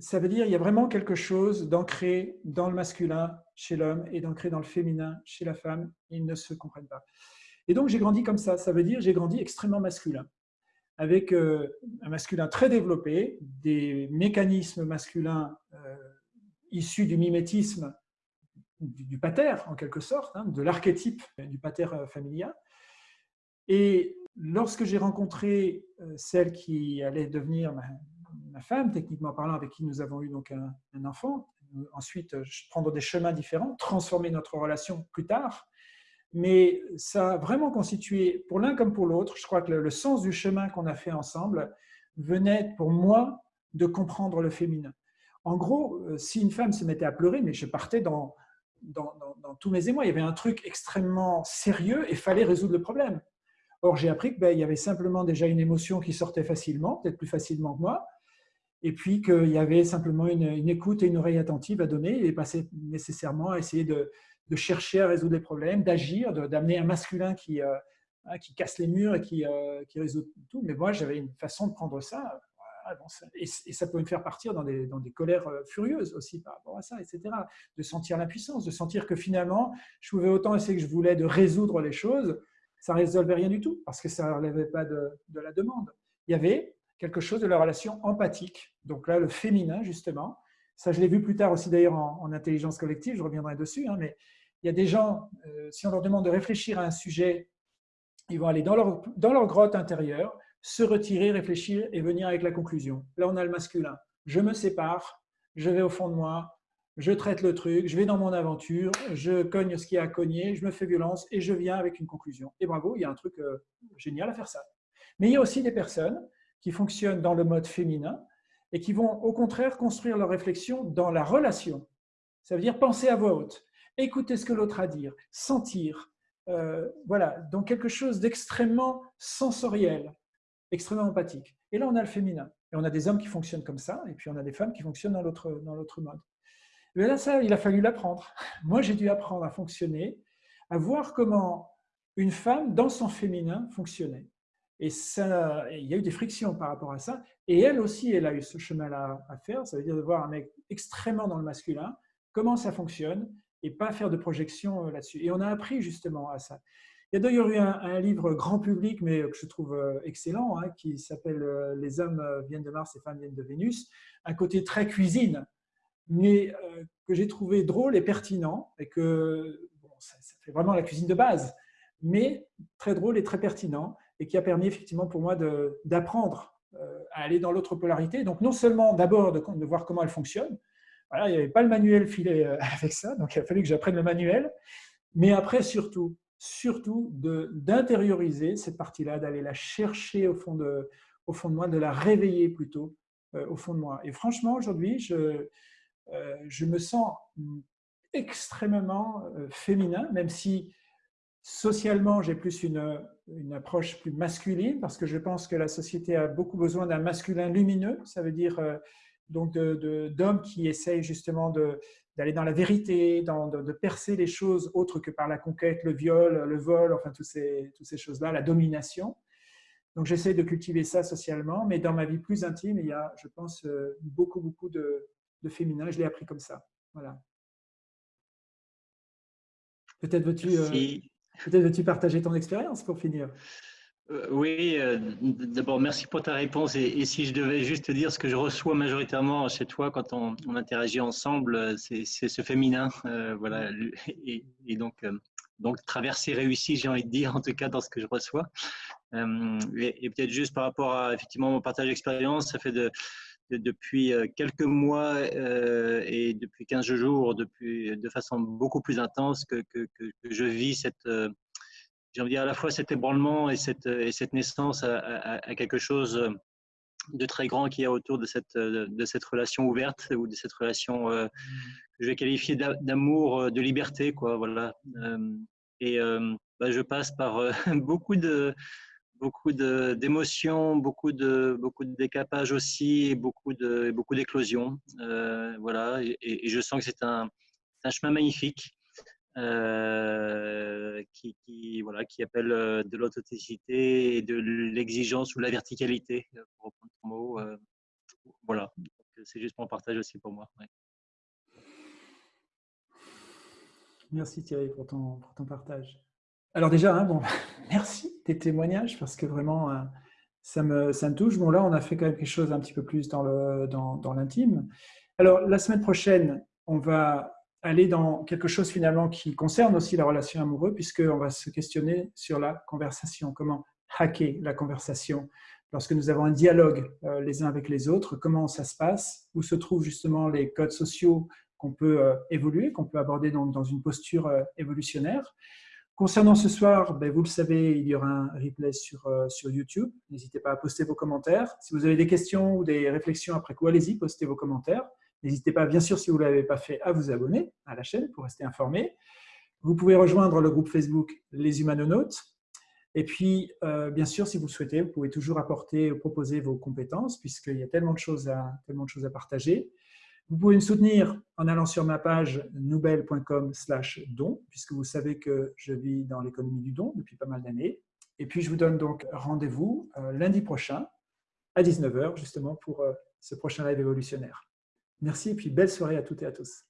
Ça veut dire qu'il y a vraiment quelque chose d'ancré dans le masculin chez l'homme et d'ancré dans le féminin chez la femme. Ils ne se comprennent pas. Et donc, j'ai grandi comme ça. Ça veut dire j'ai grandi extrêmement masculin. avec un masculin très développé, des mécanismes masculins issus du mimétisme du, pater, en quelque sorte, hein, de l'archétype du pater familial. Et lorsque j'ai rencontré celle qui allait devenir ma, femme, techniquement parlant, avec qui nous avons eu donc un, enfant, ensuite prendre des chemins différents, transformer notre relation plus tard, mais ça a vraiment constitué, pour l'un comme pour l'autre, je crois que le, sens du chemin qu'on a fait ensemble venait pour moi de comprendre le féminin. En gros, euh, si une femme se mettait à pleurer, mais je partais dans, dans, tous mes émois, il y avait un truc extrêmement sérieux et fallait résoudre le problème. Or, j'ai appris qu'il ben, y avait simplement déjà une émotion qui sortait facilement, peut-être plus facilement que moi, et puis qu'il y avait simplement une, écoute et une oreille attentive à donner et passer nécessairement à essayer de, chercher à résoudre les problèmes, d'agir, d'amener un masculin qui, euh, qui casse les murs et qui, euh, qui, résout tout. Mais moi, j'avais une façon de prendre ça, et, ça peut me faire partir dans des, colères euh, furieuses aussi par rapport à ça, etc. De sentir l'impuissance, de sentir que finalement, je pouvais autant essayer que je voulais de résoudre les choses, ça ne résolvait rien du tout, parce que ça ne relevait pas de, la demande. Il y avait quelque chose de la relation empathique, donc là, le féminin, justement, ça, je l'ai vu plus tard aussi d'ailleurs en, intelligence collective, je reviendrai dessus, hein, mais il y a des gens, euh, si on leur demande de réfléchir à un sujet, ils vont aller dans leur grotte intérieure, se retirer, réfléchir et venir avec la conclusion. Là, on a le masculin. Je me sépare, je vais au fond de moi, je traite le truc, je vais dans mon aventure, je cogne ce qui a à cogner, je me fais violence et je viens avec une conclusion. Et bravo, il y a un truc euh, génial à faire ça. Mais il y a aussi des personnes qui fonctionnent dans le mode féminin, et qui vont au contraire construire leur réflexion dans la relation. Ça veut dire penser à voix haute, écouter ce que l'autre a à dire, sentir. Euh, voilà, donc quelque chose d'extrêmement sensoriel, extrêmement empathique. Et là, on a le féminin. Et on a des hommes qui fonctionnent comme ça, et puis on a des femmes qui fonctionnent dans l'autre mode. Mais là, ça, il a fallu l'apprendre. Moi, j'ai dû apprendre à fonctionner, à voir comment une femme, dans son féminin, fonctionnait. Et ça, il y a eu des frictions par rapport à ça. Et elle aussi, elle a eu ce chemin-là à faire. Ça veut dire de voir un mec extrêmement dans le masculin, comment ça fonctionne, et pas faire de projection euh, là-dessus. Et on a appris justement à ça. Il y a d'ailleurs eu un, livre grand public, mais que je trouve euh, excellent, hein, qui s'appelle euh, Les hommes viennent de Mars, les femmes viennent de Vénus. Un côté très cuisine, mais que j'ai trouvé drôle et pertinent, et que ça fait vraiment la cuisine de base, mais très drôle et très pertinent et qui a permis effectivement pour moi d'apprendre euh, à aller dans l'autre polarité. Donc non seulement d'abord de, voir comment elle fonctionne, il n'y avait pas le manuel filé euh, avec ça, donc il a fallu que j'apprenne le manuel, mais après surtout, surtout d'intérioriser cette partie-là, d'aller la chercher au fond, de, au fond de moi, de la réveiller plutôt euh, au fond de moi. Et franchement, aujourd'hui, je, je me sens extrêmement féminin, même si Socialement, j'ai plus une, une, approche plus masculine parce que je pense que la société a beaucoup besoin d'un masculin lumineux. Ça veut dire euh, donc d'hommes qui essayent justement d'aller dans la vérité, de, percer les choses autres que par la conquête, le viol, le vol, enfin toutes ces, toutes ces choses-là, la domination. Donc j'essaie de cultiver ça socialement, mais dans ma vie plus intime, il y a, je pense, euh, beaucoup, beaucoup de, de féminin. Je l'ai appris comme ça. Voilà. Peut-être veux-tu... Euh, veux-tu partager ton expérience pour finir? Oui, euh, d'abord merci pour ta réponse. Et, si je devais juste te dire ce que je reçois majoritairement chez toi quand on, interagit ensemble, euh, c'est ce féminin, voilà, et, donc donc traversée réussie, j'ai envie de dire en tout cas dans ce que je reçois. et, peut-être juste par rapport à effectivement mon partage d'expérience, ça fait de, depuis quelques mois et depuis 15 jours, depuis, de façon beaucoup plus intense que, que, que je vis cette j'ai envie de dire à la fois cet ébranlement et cette, et cette naissance à, quelque chose de très grand qui est autour de cette, de cette relation ouverte ou de cette relation euh, que je vais qualifier d'amour, euh, de liberté. Quoi, voilà. Euh, et bah, je passe par beaucoup de beaucoup d'émotions, beaucoup de beaucoup de décapages aussi, et beaucoup de beaucoup d'éclosions. voilà, et, et, je sens que c'est un, un chemin magnifique euh, qui, voilà, qui appelle euh, de l'authenticité et de l'exigence ou la verticalité, euh, pour reprendre ton mot. voilà, c'est juste pour partage aussi pour moi. Merci Thierry pour ton, pour ton partage. Alors déjà, hein, bon, merci tes témoignages parce que vraiment, ça me, ça me touche. Bon, là, on a fait quand même quelque chose un petit peu plus dans l'intime. Dans, Alors, la semaine prochaine, on va aller dans quelque chose finalement qui concerne aussi la relation amoureuse, puisqu'on va se questionner sur la conversation, comment hacker la conversation lorsque nous avons un dialogue euh, les uns avec les autres, comment ça se passe, où se trouvent justement les codes sociaux qu'on peut euh, évoluer, qu'on peut aborder donc dans une posture euh, évolutionnaire? Concernant ce soir, ben, vous le savez, il y aura un replay sur, sur YouTube. N'hésitez pas à poster vos commentaires. Si vous avez des questions ou des réflexions après quoi, allez-y, postez vos commentaires. N'hésitez pas, bien sûr, si vous ne l'avez pas fait, à vous abonner à la chaîne pour rester informé. Vous pouvez rejoindre le groupe Facebook Les Humanonautes. Et puis, euh, bien sûr, si vous le souhaitez, vous pouvez toujours apporter, proposer vos compétences, puisqu'il y a tellement de, choses à, partager. Vous pouvez me soutenir en allant sur ma page noubel.com don, puisque vous savez que je vis dans l'économie du don depuis pas mal d'années. Et puis, je vous donne donc rendez-vous euh, lundi prochain à 19h, justement, pour euh, ce prochain live évolutionnaire. Merci et puis belle soirée à toutes et à tous.